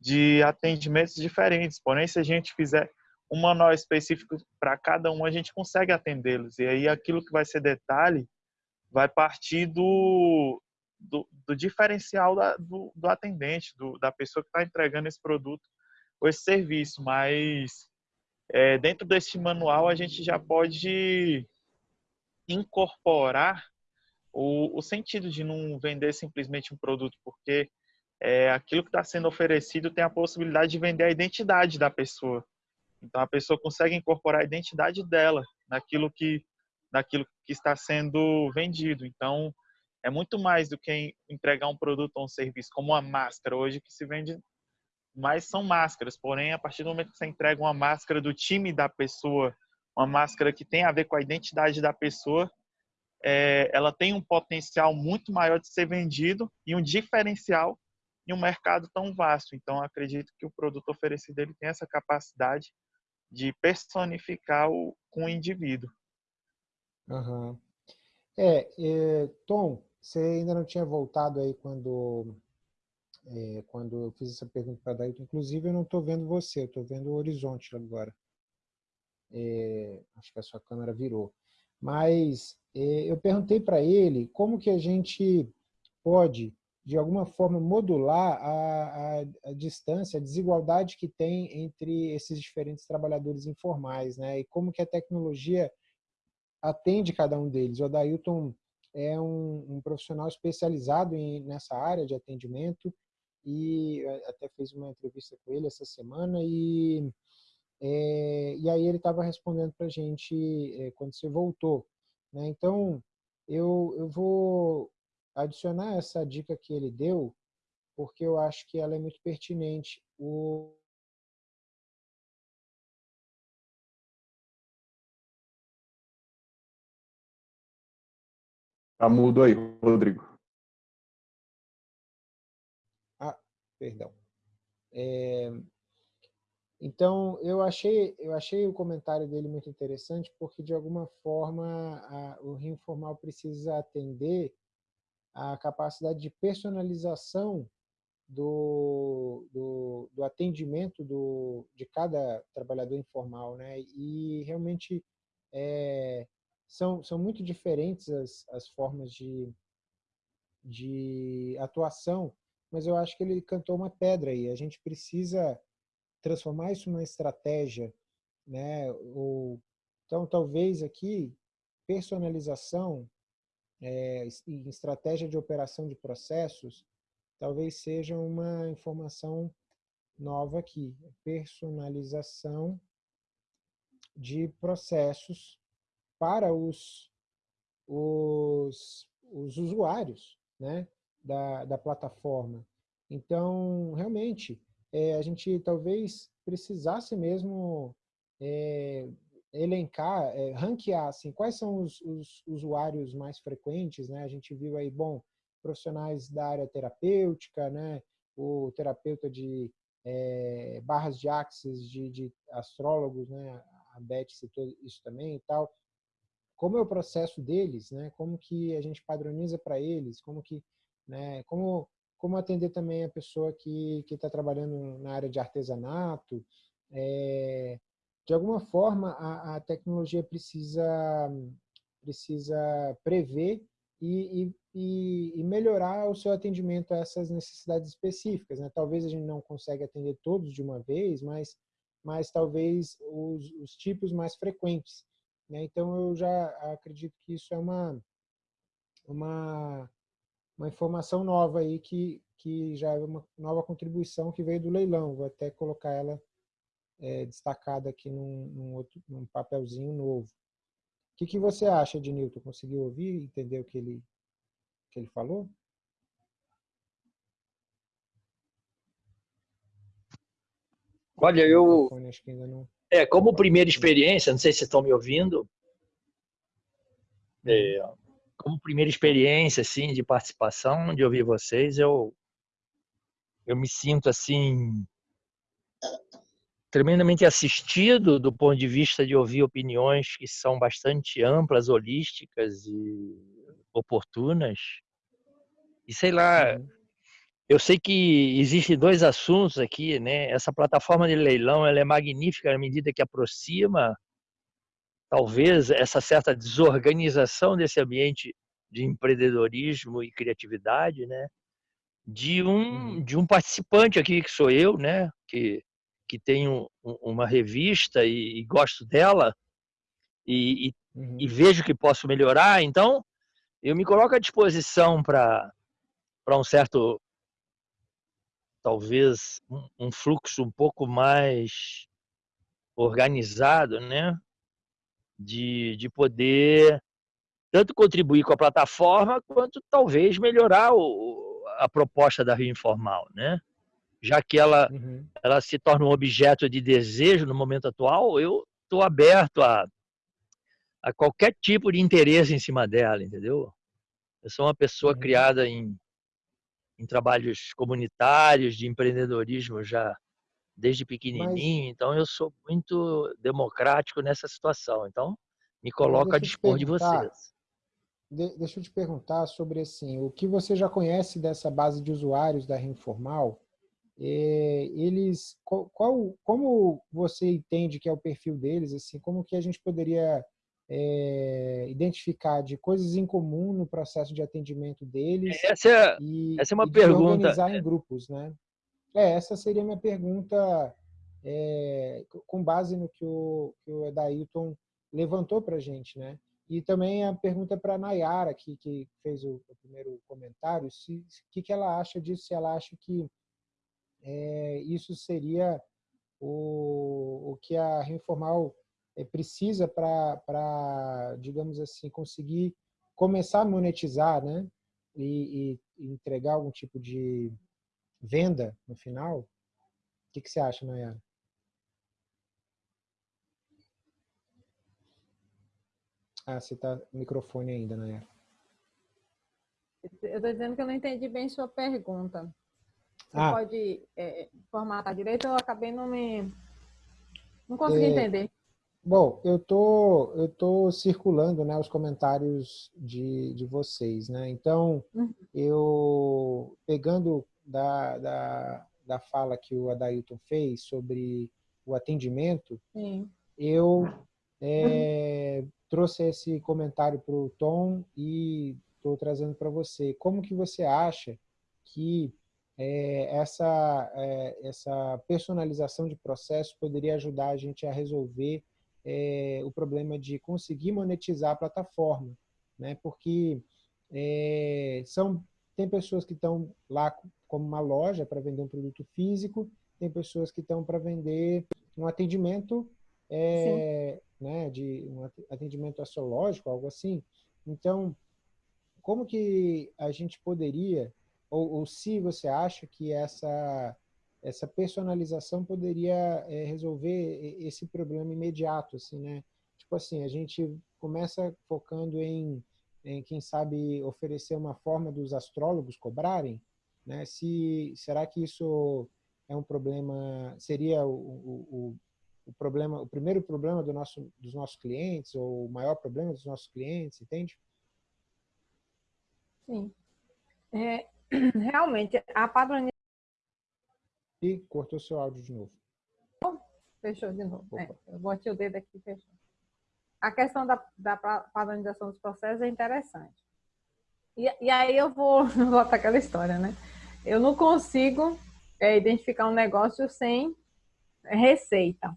de atendimentos diferentes. Porém, se a gente fizer um manual específico para cada um, a gente consegue atendê-los. E aí, aquilo que vai ser detalhe vai partir do, do, do diferencial da, do, do, atendente, do, da pessoa que está entregando esse produto ou esse serviço. Mas é, dentro desse manual a gente já pode incorporar o, o sentido de não vender simplesmente um produto, porque é, aquilo que está sendo oferecido tem a possibilidade de vender a identidade da pessoa. Então a pessoa consegue incorporar a identidade dela naquilo que, naquilo que está sendo vendido. Então é muito mais do que entregar um produto ou um serviço, como uma máscara hoje que se vende mas são máscaras. Porém, a partir do momento que você entrega uma máscara do time da pessoa, uma máscara que tem a ver com a identidade da pessoa, é, ela tem um potencial muito maior de ser vendido e um diferencial em um mercado tão vasto. Então, acredito que o produto oferecido ele tem essa capacidade de personificar o, com o indivíduo. Uhum. É, é, Tom, você ainda não tinha voltado aí quando é, quando eu fiz essa pergunta para Dailton. Inclusive, eu não estou vendo você, estou vendo o horizonte agora. É, acho que a sua câmera virou. Mas é, eu perguntei para ele como que a gente pode de alguma forma, modular a, a, a, distância, a desigualdade que tem entre esses diferentes trabalhadores informais, né? E como que a tecnologia atende cada um deles. O Adailton é um, um profissional especializado em, nessa área de atendimento e até fez uma entrevista com ele essa semana e é, e aí ele estava respondendo para a gente é, quando você voltou. Né? Então, eu, eu vou adicionar essa dica que ele deu, porque eu acho que ela é muito pertinente. O, Tá mudo aí, Rodrigo. Ah, perdão. É, então, eu achei, eu achei o comentário dele muito interessante, porque, de alguma forma, a, o Rio Informal precisa atender a capacidade de personalização do, do, do atendimento do, de cada trabalhador informal. Né? E, realmente, é, são, são muito diferentes as, as formas de, de atuação, mas eu acho que ele cantou uma pedra aí. A gente precisa transformar isso numa estratégia, né? Ou, então, talvez aqui, personalização é, em estratégia de operação de processos, talvez seja uma informação nova aqui. Personalização de processos para os, os, os usuários né, da, da plataforma. Então, realmente, é, a gente talvez precisasse mesmo é, elencar, é, ranquear assim, quais são os, os, usuários mais frequentes. Né? A gente viu aí, bom, profissionais da área terapêutica, né? o terapeuta de é, barras de axis, de, de astrólogos, né? a Beth citou isso também e tal. Como é o processo deles, né? como que a gente padroniza para eles, como que, né? como como atender também a pessoa que está trabalhando na área de artesanato. É, de alguma forma, a, a, tecnologia precisa, precisa prever e, e, e, melhorar o seu atendimento a essas necessidades específicas. Né? Talvez a gente não consiga atender todos de uma vez, mas, mas talvez os, os tipos mais frequentes. Né? Então, eu já acredito que isso é uma, uma uma informação nova aí que, que já é uma nova contribuição que veio do leilão. Vou até colocar ela é, destacada aqui num, num, outro, num papelzinho novo. O que, que você acha, Ednilton? Conseguiu ouvir e entender o que ele, que ele falou? Olha, eu... É, como primeira experiência, não sei se estão me ouvindo, é, como primeira experiência assim de participação, de ouvir vocês, eu eu me sinto assim tremendamente assistido do ponto de vista de ouvir opiniões que são bastante amplas, holísticas e oportunas. E sei lá, eu sei que existem dois assuntos aqui, né? Essa plataforma de leilão, ela é magnífica à medida que aproxima talvez essa certa desorganização desse ambiente de empreendedorismo e criatividade, né? De um uhum. de um participante aqui que sou eu, né? Que que tenho uma revista e, e gosto dela e, e, uhum. e, vejo que posso melhorar, então eu me coloco à disposição para para um certo talvez um, um fluxo um pouco mais organizado, né? De, de poder tanto contribuir com a plataforma quanto talvez melhorar o, a proposta da Rio Informal, né? Já que ela, uhum. ela se torna um objeto de desejo no momento atual, eu estou aberto a, a qualquer tipo de interesse em cima dela, entendeu? Eu sou uma pessoa uhum. criada em, em trabalhos comunitários, de empreendedorismo já desde pequenininho, Mas... então eu sou muito democrático nessa situação. Então, me coloco a dispor de vocês. Deixa eu te perguntar sobre assim, o que você já conhece dessa base de usuários da Reinformal, é, eles, qual, como você entende que é o perfil deles, assim, como que a gente poderia é, identificar de coisas em comum no processo de atendimento deles essa é, e, essa é uma e pergunta. organizar em grupos, né? É, essa seria a minha pergunta é, com base no que o, que o Edailton levantou para a gente, né? E também a pergunta para a Nayara, que, que fez o, o primeiro comentário, o que, que ela acha disso, se ela acha que é, isso seria o, o que a Reformal é, precisa para, digamos assim, conseguir começar a monetizar, né? E, e, entregar algum tipo de venda no final. O que, que você acha, Nayara? Ah, você está no microfone ainda, Nayara. Eu estou dizendo que eu não entendi bem sua pergunta. Você ah. pode é, formatar direito? Eu acabei não me... Não consegui é, entender. Bom, eu tô, eu tô circulando né, os comentários de, de vocês. Né? Então, uhum. eu, pegando da, da, da fala que o Adailton fez sobre o atendimento, Sim. eu é, uhum trouxe esse comentário para o Tom e estou trazendo para você. Como que você acha que é, essa, é, essa personalização de processo poderia ajudar a gente a resolver é, o problema de conseguir monetizar a plataforma? Né? Porque é, são, tem pessoas que estão lá como uma loja para vender um produto físico, tem pessoas que estão para vender um atendimento é, né, de um atendimento astrológico, algo assim. Então, como que a gente poderia, ou, ou se você acha que essa, essa personalização poderia é, resolver esse problema imediato, assim, né? Tipo assim, a gente começa focando em, em quem sabe, oferecer uma forma dos astrólogos cobrarem, né? Se, será que isso é um problema, seria o, o, o problema, o primeiro problema do nosso, dos nossos clientes, ou o maior problema dos nossos clientes, entende? Sim. É, realmente, a padronização... E cortou seu áudio de novo. Fechou de novo. É, eu botei o dedo aqui e fechou. A questão da, da padronização dos processos é interessante. E, e aí eu vou voltar aquela história, né? Eu não consigo é, identificar um negócio sem receita.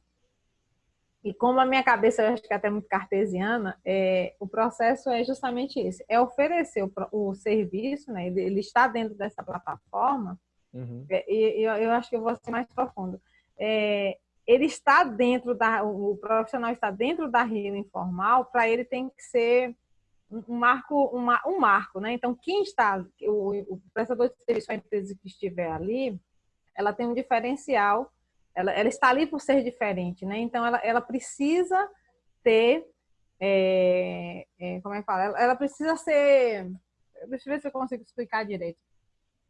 E como a minha cabeça, eu acho que é até muito cartesiana, é, o processo é justamente esse, é oferecer o, o serviço, né, ele está dentro dessa plataforma, uhum. é, e eu, eu, acho que eu vou ser mais profundo. É, ele está dentro da, o profissional está dentro da Rio Informal, para ele tem que ser um marco, uma, um marco, né? Então, quem está, o, o prestador de serviço, a empresa que estiver ali, ela tem um diferencial ela, ela está ali por ser diferente, né? Então, ela, ela precisa ter, é, é, como é que fala? Ela, ela, precisa ser, deixa eu ver se eu consigo explicar direito.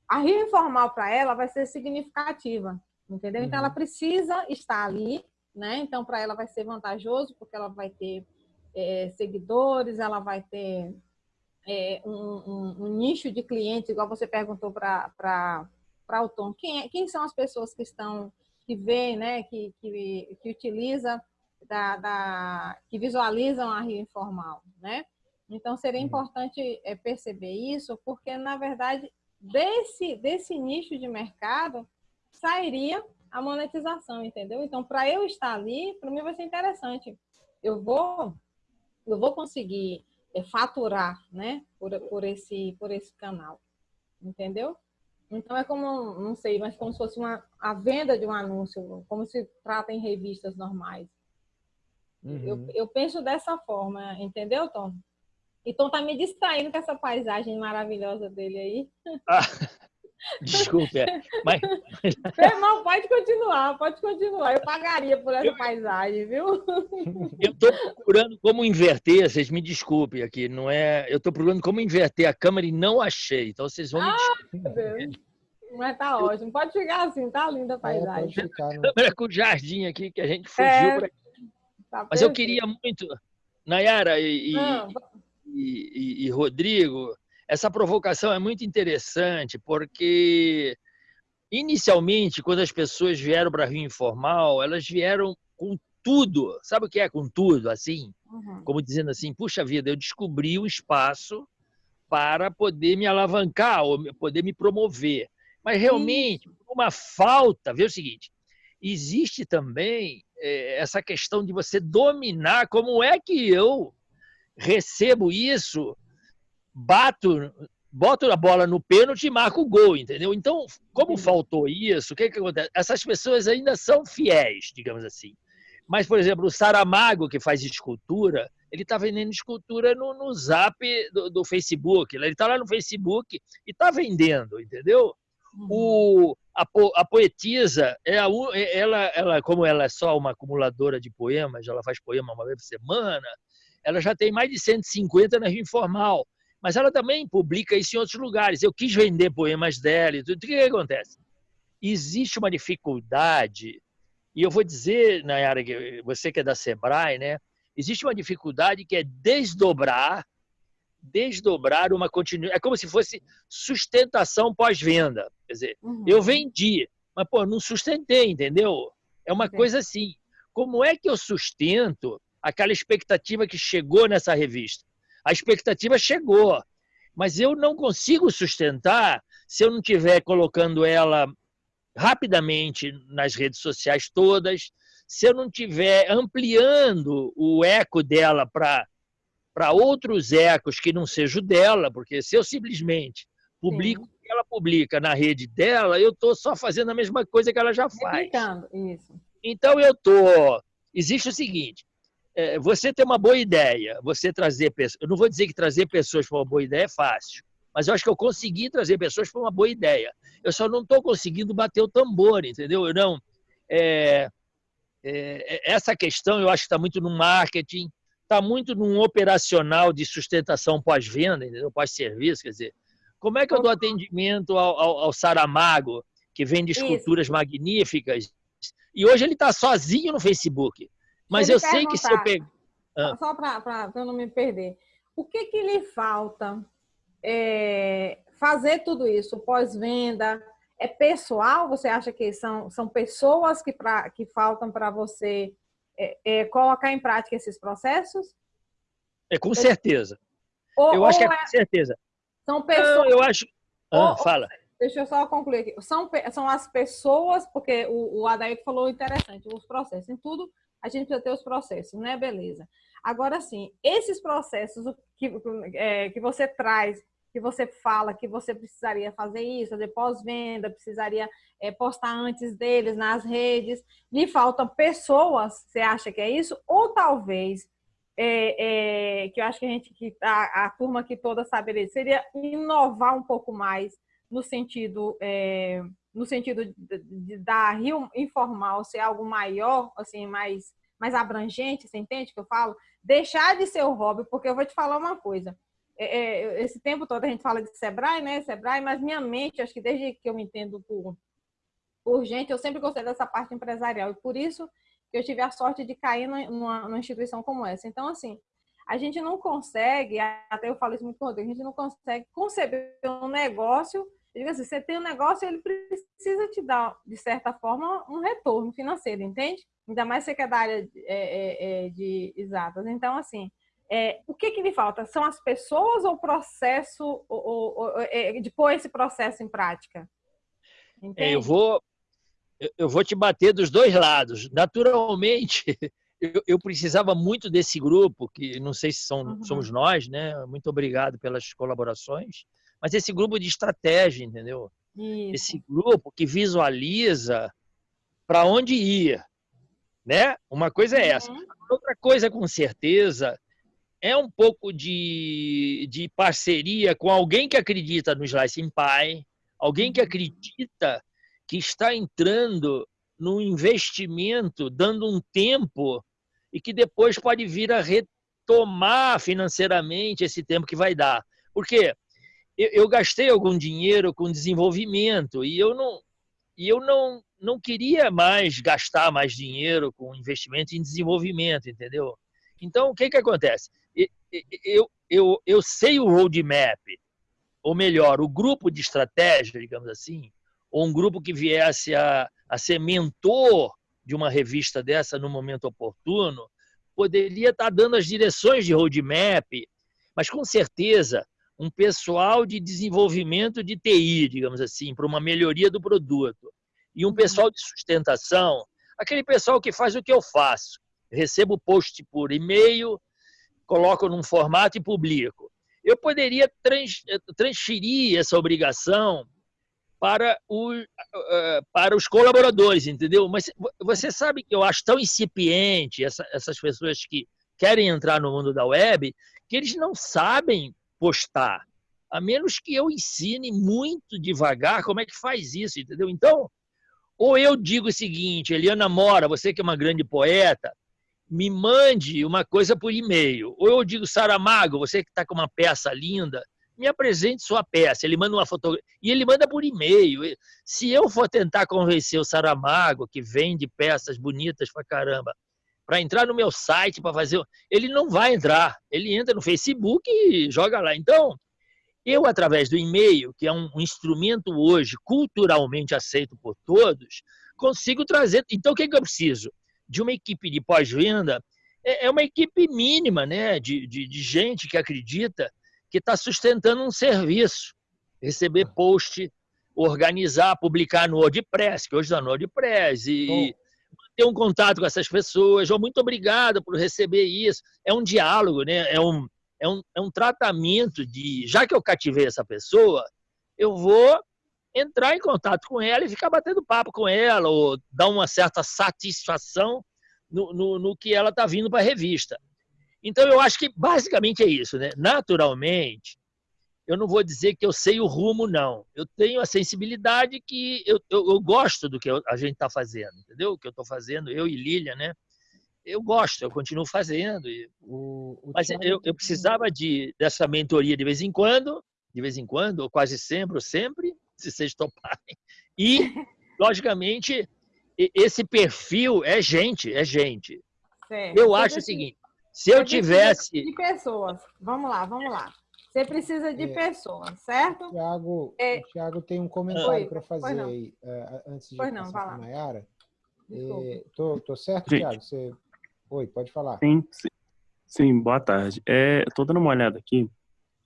A rio informal para ela vai ser significativa, entendeu? Uhum. Então, ela uhum. precisa estar ali, né? Então, para ela vai ser vantajoso, porque ela vai ter é, seguidores, ela vai ter é, um, um, um, nicho de clientes, igual você perguntou para o Tom. Quem, é, quem são as pessoas que estão que vê, né, que, que, que utiliza, da, da, que visualizam a Rio Informal, né? Então, seria uhum. importante é, perceber isso, porque, na verdade, desse, desse nicho de mercado sairia a monetização, entendeu? Então, para eu estar ali, para mim vai ser interessante. Eu vou, eu vou conseguir é, faturar, né, por, por, esse, por esse canal, entendeu? Então é como, não sei, mas como se fosse uma, a venda de um anúncio, como se trata em revistas normais. Uhum. Eu, eu penso dessa forma, entendeu, Tom? E Tom tá me distraindo com essa paisagem maravilhosa dele aí. Ah, desculpe, é, mas... Não, pode continuar, pode continuar. Eu pagaria por essa eu... paisagem, viu? Eu estou procurando como inverter, vocês me desculpem aqui, não é... Eu estou procurando como inverter a câmera e não achei, então vocês vão me ah, desculpar. Mas tá ótimo. Pode ficar assim, tá linda a é, paisagem. É, ficar, né? Câmera com o jardim aqui, que a gente fugiu é, aqui. Tá Mas eu queria muito, Nayara e, e, e, e, Rodrigo, essa provocação é muito interessante, porque inicialmente, quando as pessoas vieram para Rio Informal, elas vieram com tudo. Sabe o que é com tudo, assim? Uhum. como dizendo assim, puxa vida, eu descobri um espaço para poder me alavancar ou poder me promover. Mas realmente, uma falta, vê o seguinte, existe também é, essa questão de você dominar como é que eu recebo isso, bato, boto a bola no pênalti e marco o gol, entendeu? Então, como faltou isso, o que, que acontece? Essas pessoas ainda são fiéis, digamos assim. Mas, por exemplo, o Saramago, que faz escultura, ele está vendendo escultura no, no zap do, do Facebook. Ele está lá no Facebook e está vendendo, entendeu? Uhum. O, a, a, poetisa, é a, é, ela, ela, como ela é só uma acumuladora de poemas, ela faz poema uma vez por semana, ela já tem mais de 150 na Rio Informal. Mas ela também publica isso em outros lugares. Eu quis vender poemas dela e tudo. O que, que acontece? Existe uma dificuldade, e eu vou dizer, Nayara, você que é da Sebrae, né? Existe uma dificuldade que é desdobrar, desdobrar uma continuidade. É como se fosse sustentação pós-venda. Quer dizer, uhum. eu vendi, mas pô, não sustentei, entendeu? É uma coisa assim. Como é que eu sustento aquela expectativa que chegou nessa revista? A expectativa chegou, mas eu não consigo sustentar se eu não estiver colocando ela rapidamente nas redes sociais todas, se eu não estiver ampliando o eco dela para para outros ecos que não sejam dela, porque se eu simplesmente publico o que ela publica na rede dela, eu estou só fazendo a mesma coisa que ela já faz. Isso. Então eu estou. Existe o seguinte: é, você tem uma boa ideia, você trazer pessoas. Eu não vou dizer que trazer pessoas para uma boa ideia é fácil, mas eu acho que eu consegui trazer pessoas para uma boa ideia. Eu só não estou conseguindo bater o tambor, entendeu? Eu não. É, é, essa questão eu acho que está muito no marketing, está muito num operacional de sustentação pós-venda, pós-serviço, quer dizer, como é que eu dou atendimento ao, ao, ao Saramago, que vende esculturas Isso. magníficas, e hoje ele está sozinho no Facebook, mas eu sei que se eu pegar... Ah. Só para eu não me perder, o que, que lhe falta é, fazer tudo isso, pós-venda, é pessoal? Você acha que são, são pessoas que, pra, que faltam para você é, é, colocar em prática esses processos? É com certeza. Ou, eu acho que é, é com certeza. São pessoas. Não, eu acho. Ah, ou, fala. Deixa eu só concluir aqui. São, são as pessoas, porque o, o Adair falou interessante, os processos. Em tudo, a gente precisa ter os processos, né? Beleza. Agora, sim, esses processos que, é, que você traz que você fala que você precisaria fazer isso, fazer pós-venda, precisaria é, postar antes deles nas redes. Lhe faltam pessoas, você acha que é isso? Ou talvez, é, é, que eu acho que a gente, que a, a turma aqui toda saberia, seria inovar um pouco mais no sentido, é, no sentido de, de, da Rio informal ser algo maior, assim, mais, mais abrangente, você entende o que eu falo? Deixar de ser o hobby, porque eu vou te falar uma coisa é, é, esse tempo todo a gente fala de Sebrae, né? Sebrae, mas minha mente, acho que desde que eu me entendo por, por gente, eu sempre gostei dessa parte empresarial. E por isso que eu tive a sorte de cair numa, numa instituição como essa. Então, assim, a gente não consegue, até eu falo isso muito com o Rodrigo, a gente não consegue conceber um negócio. Diga assim, você tem um negócio, ele precisa te dar, de certa forma, um retorno financeiro, entende? Ainda mais você que é da área de, é, é, é de exatas. Então, assim, é, o que, que lhe falta? São as pessoas ou o processo, ou, ou, ou, é, de pôr esse processo em prática? É, eu, vou, eu vou te bater dos dois lados. Naturalmente, eu, eu precisava muito desse grupo, que não sei se são, uhum. somos nós, né? Muito obrigado pelas colaborações, mas esse grupo de estratégia, entendeu? Isso. Esse grupo que visualiza para onde ir, né? Uma coisa é essa. Uhum. Outra coisa, com certeza, é um pouco de, de parceria com alguém que acredita no Slice Pie, alguém que uhum. acredita que está entrando no investimento, dando um tempo e que depois pode vir a retomar financeiramente esse tempo que vai dar. Porque eu, eu gastei algum dinheiro com desenvolvimento e eu não e eu não não queria mais gastar mais dinheiro com investimento em desenvolvimento, entendeu? Então, o que, que acontece? eu, eu, eu sei o roadmap, ou melhor, o grupo de estratégia, digamos assim, ou um grupo que viesse a, a ser mentor de uma revista dessa no momento oportuno, poderia estar dando as direções de roadmap, mas com certeza um pessoal de desenvolvimento de TI, digamos assim, para uma melhoria do produto, e um pessoal de sustentação, aquele pessoal que faz o que eu faço. Recebo post por e-mail, coloco num formato e publico. Eu poderia transferir essa obrigação para, o, para os colaboradores, entendeu? Mas você sabe que eu acho tão incipiente essa, essas pessoas que querem entrar no mundo da web, que eles não sabem postar, a menos que eu ensine muito devagar como é que faz isso, entendeu? Então, ou eu digo o seguinte, Eliana Mora, você que é uma grande poeta, me mande uma coisa por e-mail. Ou eu digo, Saramago, você que está com uma peça linda, me apresente sua peça. Ele manda uma fotografia. E ele manda por e-mail. Se eu for tentar convencer o Saramago, que vende peças bonitas pra caramba, para entrar no meu site para fazer. Ele não vai entrar. Ele entra no Facebook e joga lá. Então, eu, através do e-mail, que é um instrumento hoje culturalmente aceito por todos, consigo trazer. Então, o que, é que eu preciso? De uma equipe de pós-venda. É, é uma equipe mínima né? de, de, de gente que acredita que está sustentando um serviço. Receber post, organizar, publicar no WordPress, que hoje está no WordPress, e ter um contato com essas pessoas. Oh, muito obrigado por receber isso. É um diálogo, né? é um, é um, é um tratamento de, já que eu cativei essa pessoa, eu vou entrar em contato com ela e ficar batendo papo com ela, ou dar uma certa satisfação no, no, no que ela está vindo para a revista. Então, eu acho que basicamente é isso. Né? Naturalmente, eu não vou dizer que eu sei o rumo, não. Eu tenho a sensibilidade que eu, eu, eu gosto do que a gente está fazendo, entendeu? O que eu estou fazendo, eu e Lília, né? Eu gosto, eu continuo fazendo. O, o mas eu, eu precisava de, dessa mentoria de vez em quando, de vez em quando, ou quase sempre, ou sempre, se vocês toparem. E, logicamente, esse perfil é gente, é gente. Certo. Eu acho o seguinte, se eu tivesse... De pessoas, vamos lá, vamos lá. Você precisa de é. pessoas, certo? Tiago, é... O Tiago tem um comentário para fazer aí, uh, antes de pois passar para a Mayara. Estou tô, tô certo, Gente, Tiago? Você Oi, pode falar. Sim, sim, sim boa tarde. É, Estou dando uma olhada aqui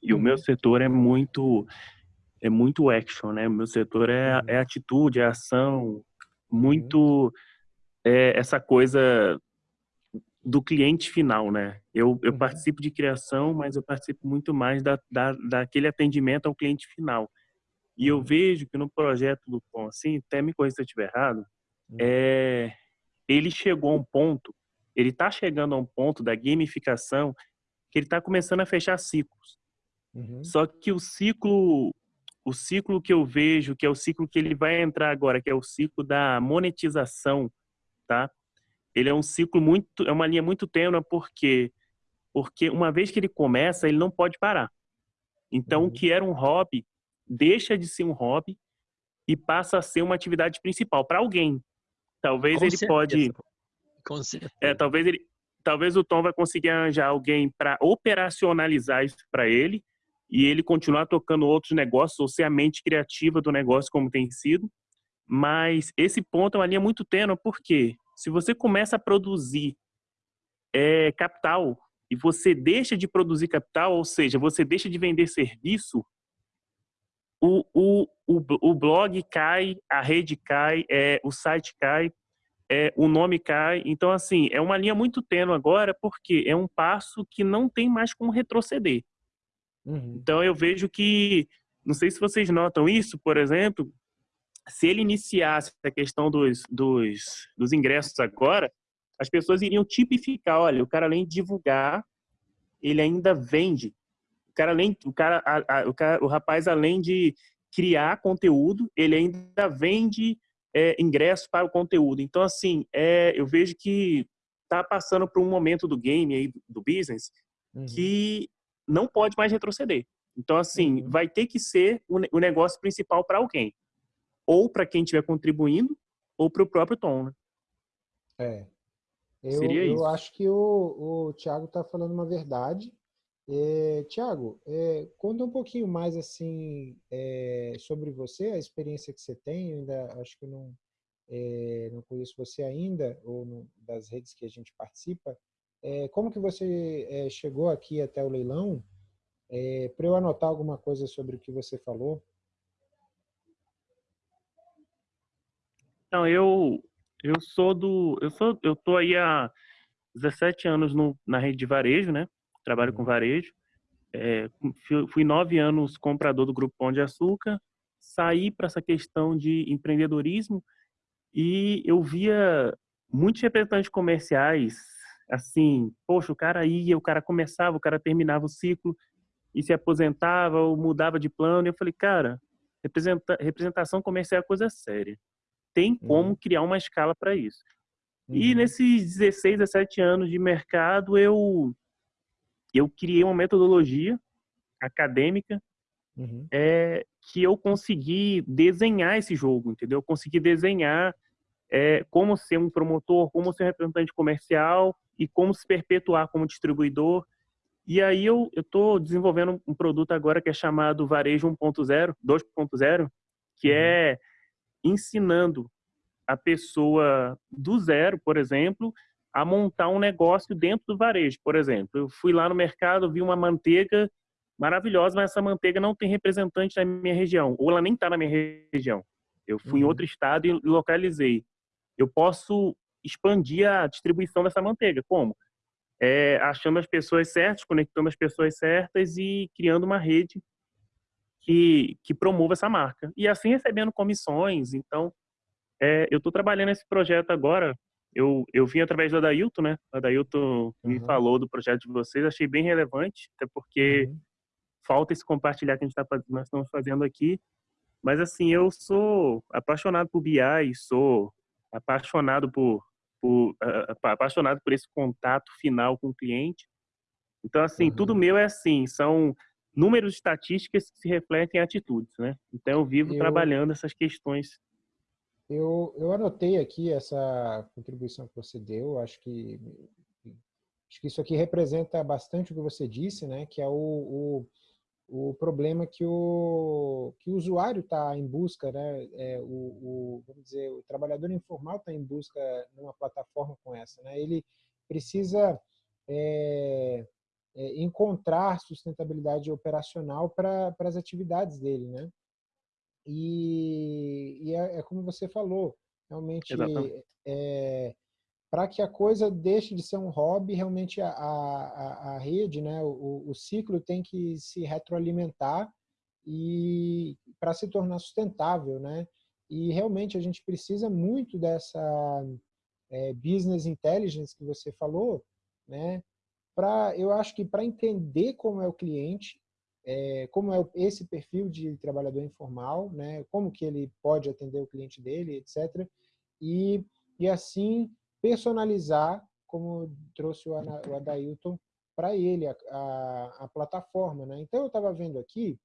e uhum. o meu uhum. setor é muito é muito action, né? O meu setor é, uhum. é atitude, é ação, muito uhum. é, essa coisa do cliente final, né? Eu, eu uhum. participo de criação, mas eu participo muito mais da, da, daquele atendimento ao cliente final. E eu uhum. vejo que no projeto do Pão, assim, até me corrija se eu estiver errado, é, ele chegou a um ponto ele está chegando a um ponto da gamificação que ele está começando a fechar ciclos. Uhum. Só que o ciclo, o ciclo que eu vejo, que é o ciclo que ele vai entrar agora, que é o ciclo da monetização, tá? Ele é um ciclo muito, é uma linha muito tênue, porque porque uma vez que ele começa, ele não pode parar. Então, uhum. o que era um hobby deixa de ser um hobby e passa a ser uma atividade principal para alguém. Talvez Com ele certeza. pode com certeza. É, talvez ele, talvez o Tom vai conseguir arranjar alguém para operacionalizar isso para ele e ele continuar tocando outros negócios ou ser a mente criativa do negócio como tem sido. Mas esse ponto é uma linha muito tênue, porque se você começa a produzir é, capital e você deixa de produzir capital, ou seja, você deixa de vender serviço, o, o, o, o blog cai, a rede cai, é, o site cai, é, o nome cai. Então, assim, é uma linha muito tênue agora, porque é um passo que não tem mais como retroceder. Uhum. Então, eu vejo que, não sei se vocês notam isso, por exemplo, se ele iniciasse a questão dos, dos, dos ingressos agora, as pessoas iriam tipificar, olha, o cara além de divulgar, ele ainda vende. O cara além, o cara, a, a, o, cara, o rapaz além de criar conteúdo, ele ainda vende é, ingresso para o conteúdo. Então, assim, é, eu vejo que está passando por um momento do game aí, do business, uhum. que não pode mais retroceder. Então, assim, uhum. vai ter que ser o, negócio principal para alguém. Ou para quem estiver contribuindo, ou para o próprio Tom, né? É. Eu, Seria eu isso. acho que o, o Thiago está falando uma verdade. É, Tiago, é, conta um pouquinho mais assim é, sobre você, a experiência que você tem. Eu ainda acho que não, é, não conheço você ainda, ou no, das redes que a gente participa. como que você chegou aqui até o leilão? Para eu anotar alguma coisa sobre o que você falou. Então, eu eu sou do eu sou eu tô aí há 17 anos no, na rede de varejo, né? Trabalho com uhum. varejo. É, fui nove anos comprador do Grupo Pão de Açúcar, saí para essa questão de empreendedorismo e eu via muitos representantes comerciais, assim, poxa, o cara ia, o cara começava, o cara terminava o ciclo e se aposentava ou mudava de plano. E eu falei, cara, representação comercial é coisa séria. Tem como uhum. criar uma escala para isso. Uhum. E nesses 16, 17 anos de mercado, eu eu criei uma metodologia acadêmica uhum. é, que eu consegui desenhar esse jogo, entendeu? Eu consegui desenhar é, como ser um promotor, como ser um representante comercial e como se perpetuar como distribuidor. E aí eu estou desenvolvendo um produto agora que é chamado Varejo 1.0, 2.0, que uhum. é ensinando a pessoa do zero, por exemplo, a montar um negócio dentro do varejo, por exemplo. Eu fui lá no mercado, vi uma manteiga maravilhosa, mas essa manteiga não tem representante na minha região, ou ela nem está na minha região. Eu fui uhum. em outro estado e localizei. Eu posso expandir a distribuição dessa manteiga. Como? É, achando as pessoas certas, conectando as pessoas certas e criando uma rede que, que promova essa marca. E assim recebendo comissões. Então, é, eu estou trabalhando esse projeto agora eu, eu vim através do Adailton, né? O Adailton uhum. me falou do projeto de vocês, achei bem relevante, até porque uhum. falta esse compartilhar que a gente tá, nós estamos fazendo aqui. Mas, assim, eu sou apaixonado por BI, sou apaixonado por, por uh, apaixonado por esse contato final com o cliente. Então, assim, uhum. tudo meu é assim, são números estatísticas que se refletem em atitudes, né? Então, eu vivo eu... trabalhando essas questões eu, eu anotei aqui essa contribuição que você deu, acho que, acho que isso aqui representa bastante o que você disse, né? que é o, o, o problema que o, que o usuário está em busca, né? É, o, o, vamos dizer, o trabalhador informal está em busca numa plataforma com essa. Né? Ele precisa é, é, encontrar sustentabilidade operacional para as atividades dele, né? E, e é, é, como você falou, realmente é, para que a coisa deixe de ser um hobby, realmente a, a, a rede, né, o, o ciclo tem que se retroalimentar e para se tornar sustentável, né? E realmente a gente precisa muito dessa é, business intelligence que você falou, né? Para eu acho que para entender como é o cliente é, como é esse perfil de trabalhador informal, né, como que ele pode atender o cliente dele, etc. E, e assim personalizar, como trouxe o, o Adailton, para ele, a, a, a, plataforma. Né? Então, eu estava vendo aqui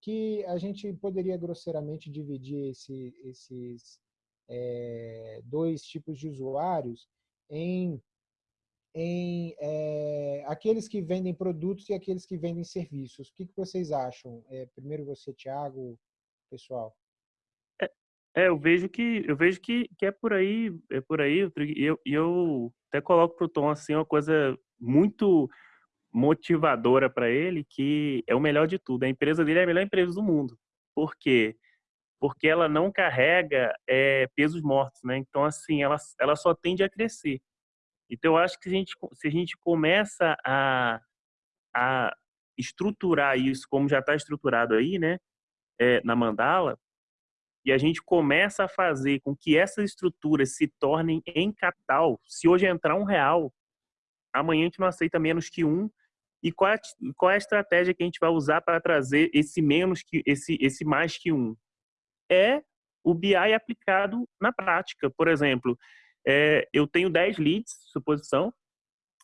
que a gente poderia grosseiramente dividir esse, esses é, dois tipos de usuários em em é, aqueles que vendem produtos e aqueles que vendem serviços. O que, que vocês acham? É, primeiro você, Tiago, pessoal. É, é, eu vejo que eu vejo que, que é por aí, é por aí. E eu, eu até coloco para o Tom assim uma coisa muito motivadora para ele, que é o melhor de tudo. A empresa dele é a melhor empresa do mundo. Por quê? Porque ela não carrega é, pesos mortos, né? Então assim, ela ela só tende a crescer. Então, eu acho que se a gente, se a gente começa a, a estruturar isso como já está estruturado aí, né, é, na mandala, e a gente começa a fazer com que essas estruturas se tornem em capital, se hoje entrar um real, amanhã a gente não aceita menos que um, e qual é, qual é a estratégia que a gente vai usar para trazer esse menos que esse, esse mais que um? É o BI aplicado na prática. Por exemplo, é, eu tenho 10 leads, suposição,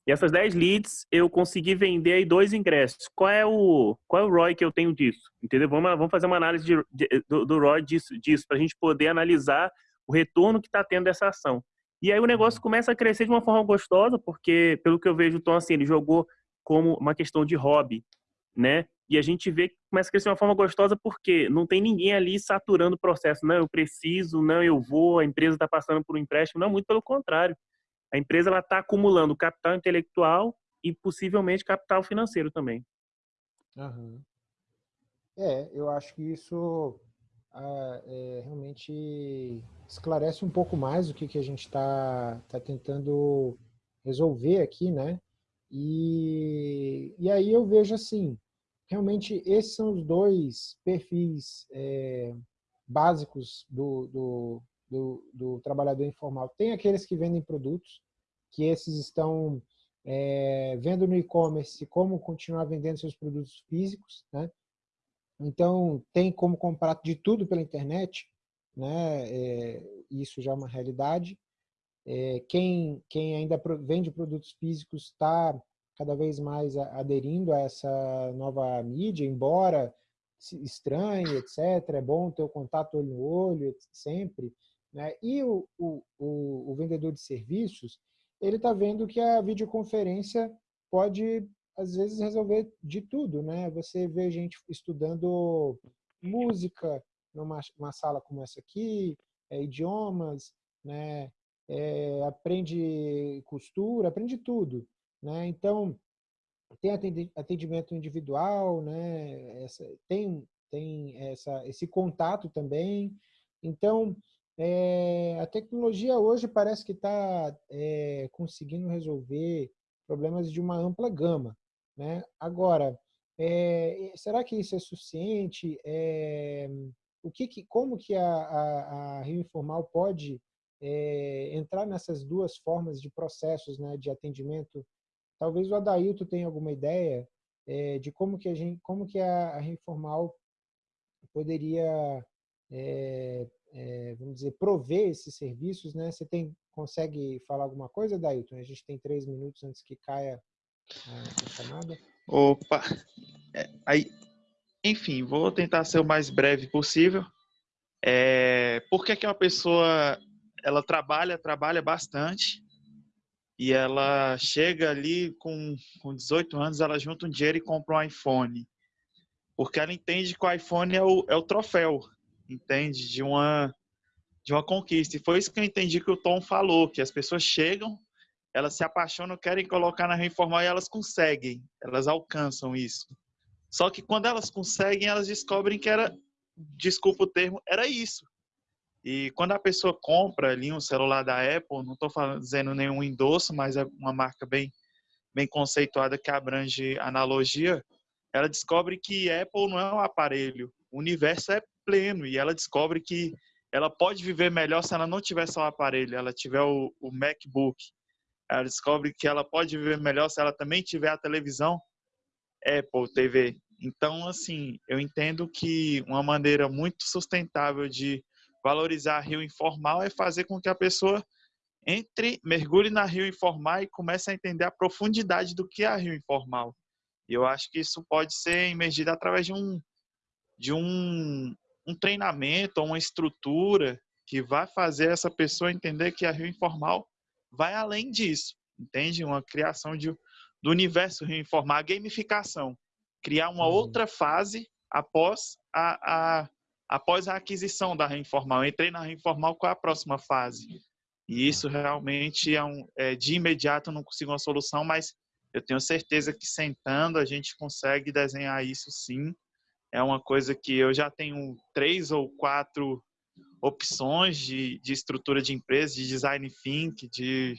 e essas 10 leads eu consegui vender aí dois ingressos. Qual é o, qual é o ROI que eu tenho disso? Entendeu? Vamos, vamos fazer uma análise de, de, do, do ROI disso, disso para a gente poder analisar o retorno que está tendo dessa ação. E aí o negócio uhum. começa a crescer de uma forma gostosa, porque, pelo que eu vejo, o Tom, assim, ele jogou como uma questão de hobby, né? E a gente vê que começa a crescer de uma forma gostosa porque não tem ninguém ali saturando o processo. Não, eu preciso, não, eu vou, a empresa está passando por um empréstimo. Não, muito pelo contrário. A empresa está acumulando capital intelectual e possivelmente capital financeiro também. Uhum. É, eu acho que isso ah, é, realmente esclarece um pouco mais o que, que a gente está tá tentando resolver aqui, né? E, e aí eu vejo assim, realmente esses são os dois perfis é, básicos do, do, do, do, trabalhador informal. Tem aqueles que vendem produtos, que esses estão é, vendo no e-commerce como continuar vendendo seus produtos físicos, né? Então, tem como comprar de tudo pela internet, né? É, isso já é uma realidade. É, quem, quem ainda vende produtos físicos está cada vez mais aderindo a essa nova mídia, embora estranhe, etc. É bom ter o contato olho no olho, sempre. Né? E o, o, o, o vendedor de serviços, ele está vendo que a videoconferência pode, às vezes, resolver de tudo. Né? Você vê gente estudando música numa uma sala como essa aqui, é, idiomas, né? É, aprende costura, aprende tudo. Né? Então, tem atendimento individual, né? Essa, tem, tem essa, esse contato também. Então, é, a tecnologia hoje parece que está é, conseguindo resolver problemas de uma ampla gama. Né? Agora, é, será que isso é suficiente? O que, que, como que a, a, a Rio Informal pode entrar nessas duas formas de processos né, de atendimento Talvez o Adailto tenha alguma ideia é, de como que a gente, como que a, a Reformal poderia, é, é, vamos dizer, prover esses serviços, né? Você tem, consegue falar alguma coisa, Adailton? A gente tem três minutos antes que caia a, a chamada. Opa! Aí, enfim, vou tentar ser o mais breve possível. É, por que, que uma pessoa ela trabalha, trabalha bastante, e ela chega ali com, com 18 anos, ela junta um dinheiro e compra um iPhone. Porque ela entende que o iPhone é o, é o troféu, entende? De uma, de uma conquista. E foi isso que eu entendi que o Tom falou, que as pessoas chegam, elas se apaixonam, querem colocar na reforma e elas conseguem, elas alcançam isso. Só que quando elas conseguem, elas descobrem que era, desculpa o termo, era isso. E quando a pessoa compra ali um celular da Apple, não estou fazendo nenhum endosso, mas é uma marca bem, bem conceituada que abrange analogia, ela descobre que Apple não é um aparelho, o universo é pleno e ela descobre que ela pode viver melhor se ela não tiver só o aparelho, ela tiver o, o MacBook. Ela descobre que ela pode viver melhor se ela também tiver a televisão Apple TV. Então, assim, eu entendo que uma maneira muito sustentável de Valorizar a rio informal é fazer com que a pessoa entre, mergulhe na rio informal e comece a entender a profundidade do que é a rio informal. E eu acho que isso pode ser emergido através de um, de um, um treinamento, uma estrutura que vai fazer essa pessoa entender que a rio informal vai além disso, entende? Uma criação de, do universo rio informal, a gamificação, criar uma uhum. outra fase após a, a após a aquisição da Reinformal. Entrei na Reinformal, qual é a próxima fase? E isso realmente é, um, é de imediato não consigo uma solução, mas eu tenho certeza que sentando a gente consegue desenhar isso sim. É uma coisa que eu já tenho três ou quatro opções de, de estrutura de empresa, de design think, de,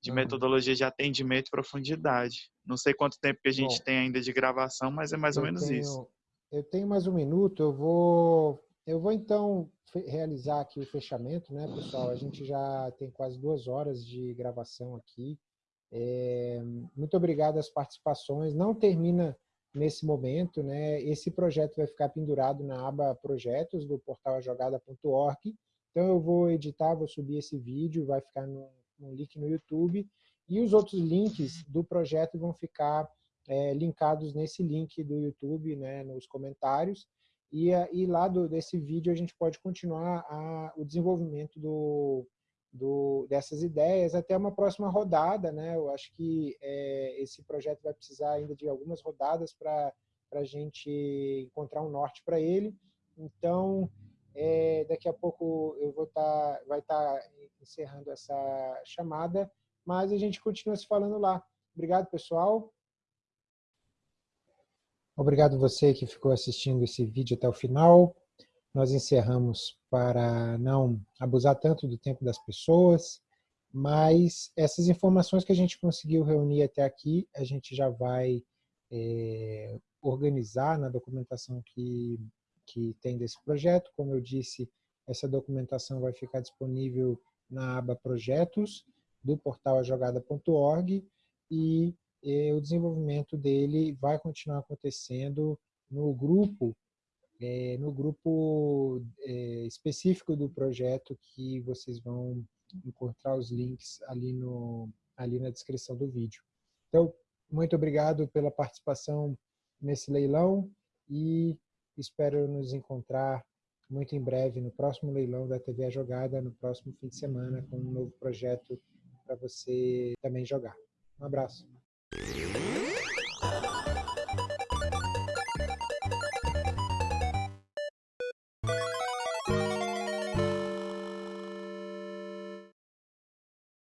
de uhum. metodologia de atendimento e profundidade. Não sei quanto tempo que a gente Bom, tem ainda de gravação, mas é mais ou menos tenho, isso. Eu tenho mais um minuto, eu vou, eu vou então realizar aqui o fechamento, né, pessoal? A gente já tem quase duas horas de gravação aqui. É, muito obrigado às participações. Não termina nesse momento, né? Esse projeto vai ficar pendurado na aba projetos do portal jogada.org. Então eu vou editar, vou subir esse vídeo, vai ficar no, link no YouTube e os outros links do projeto vão ficar é, linkados nesse link do YouTube, né, nos comentários, e, e lá do, desse vídeo a gente pode continuar a, o desenvolvimento do, do, dessas ideias até uma próxima rodada, né? Eu acho que é, esse projeto vai precisar ainda de algumas rodadas para a gente encontrar um norte para ele. Então, é, daqui a pouco eu vou tá, vai estar tá encerrando essa chamada mas a gente continua se falando lá. Obrigado, pessoal. Obrigado você que ficou assistindo esse vídeo até o final. Nós encerramos para não abusar tanto do tempo das pessoas, mas essas informações que a gente conseguiu reunir até aqui, a gente já vai é, organizar na documentação que, que tem desse projeto. Como eu disse, essa documentação vai ficar disponível na aba Projetos do portal ajogada.org e o desenvolvimento dele vai continuar acontecendo no grupo, é, no grupo é, específico do projeto que vocês vão encontrar os links ali, no, ali na descrição do vídeo. Então, muito obrigado pela participação nesse leilão e espero nos encontrar muito em breve no próximo leilão da TV A Jogada, no próximo fim de semana, com um novo projeto para você também jogar. Um abraço. you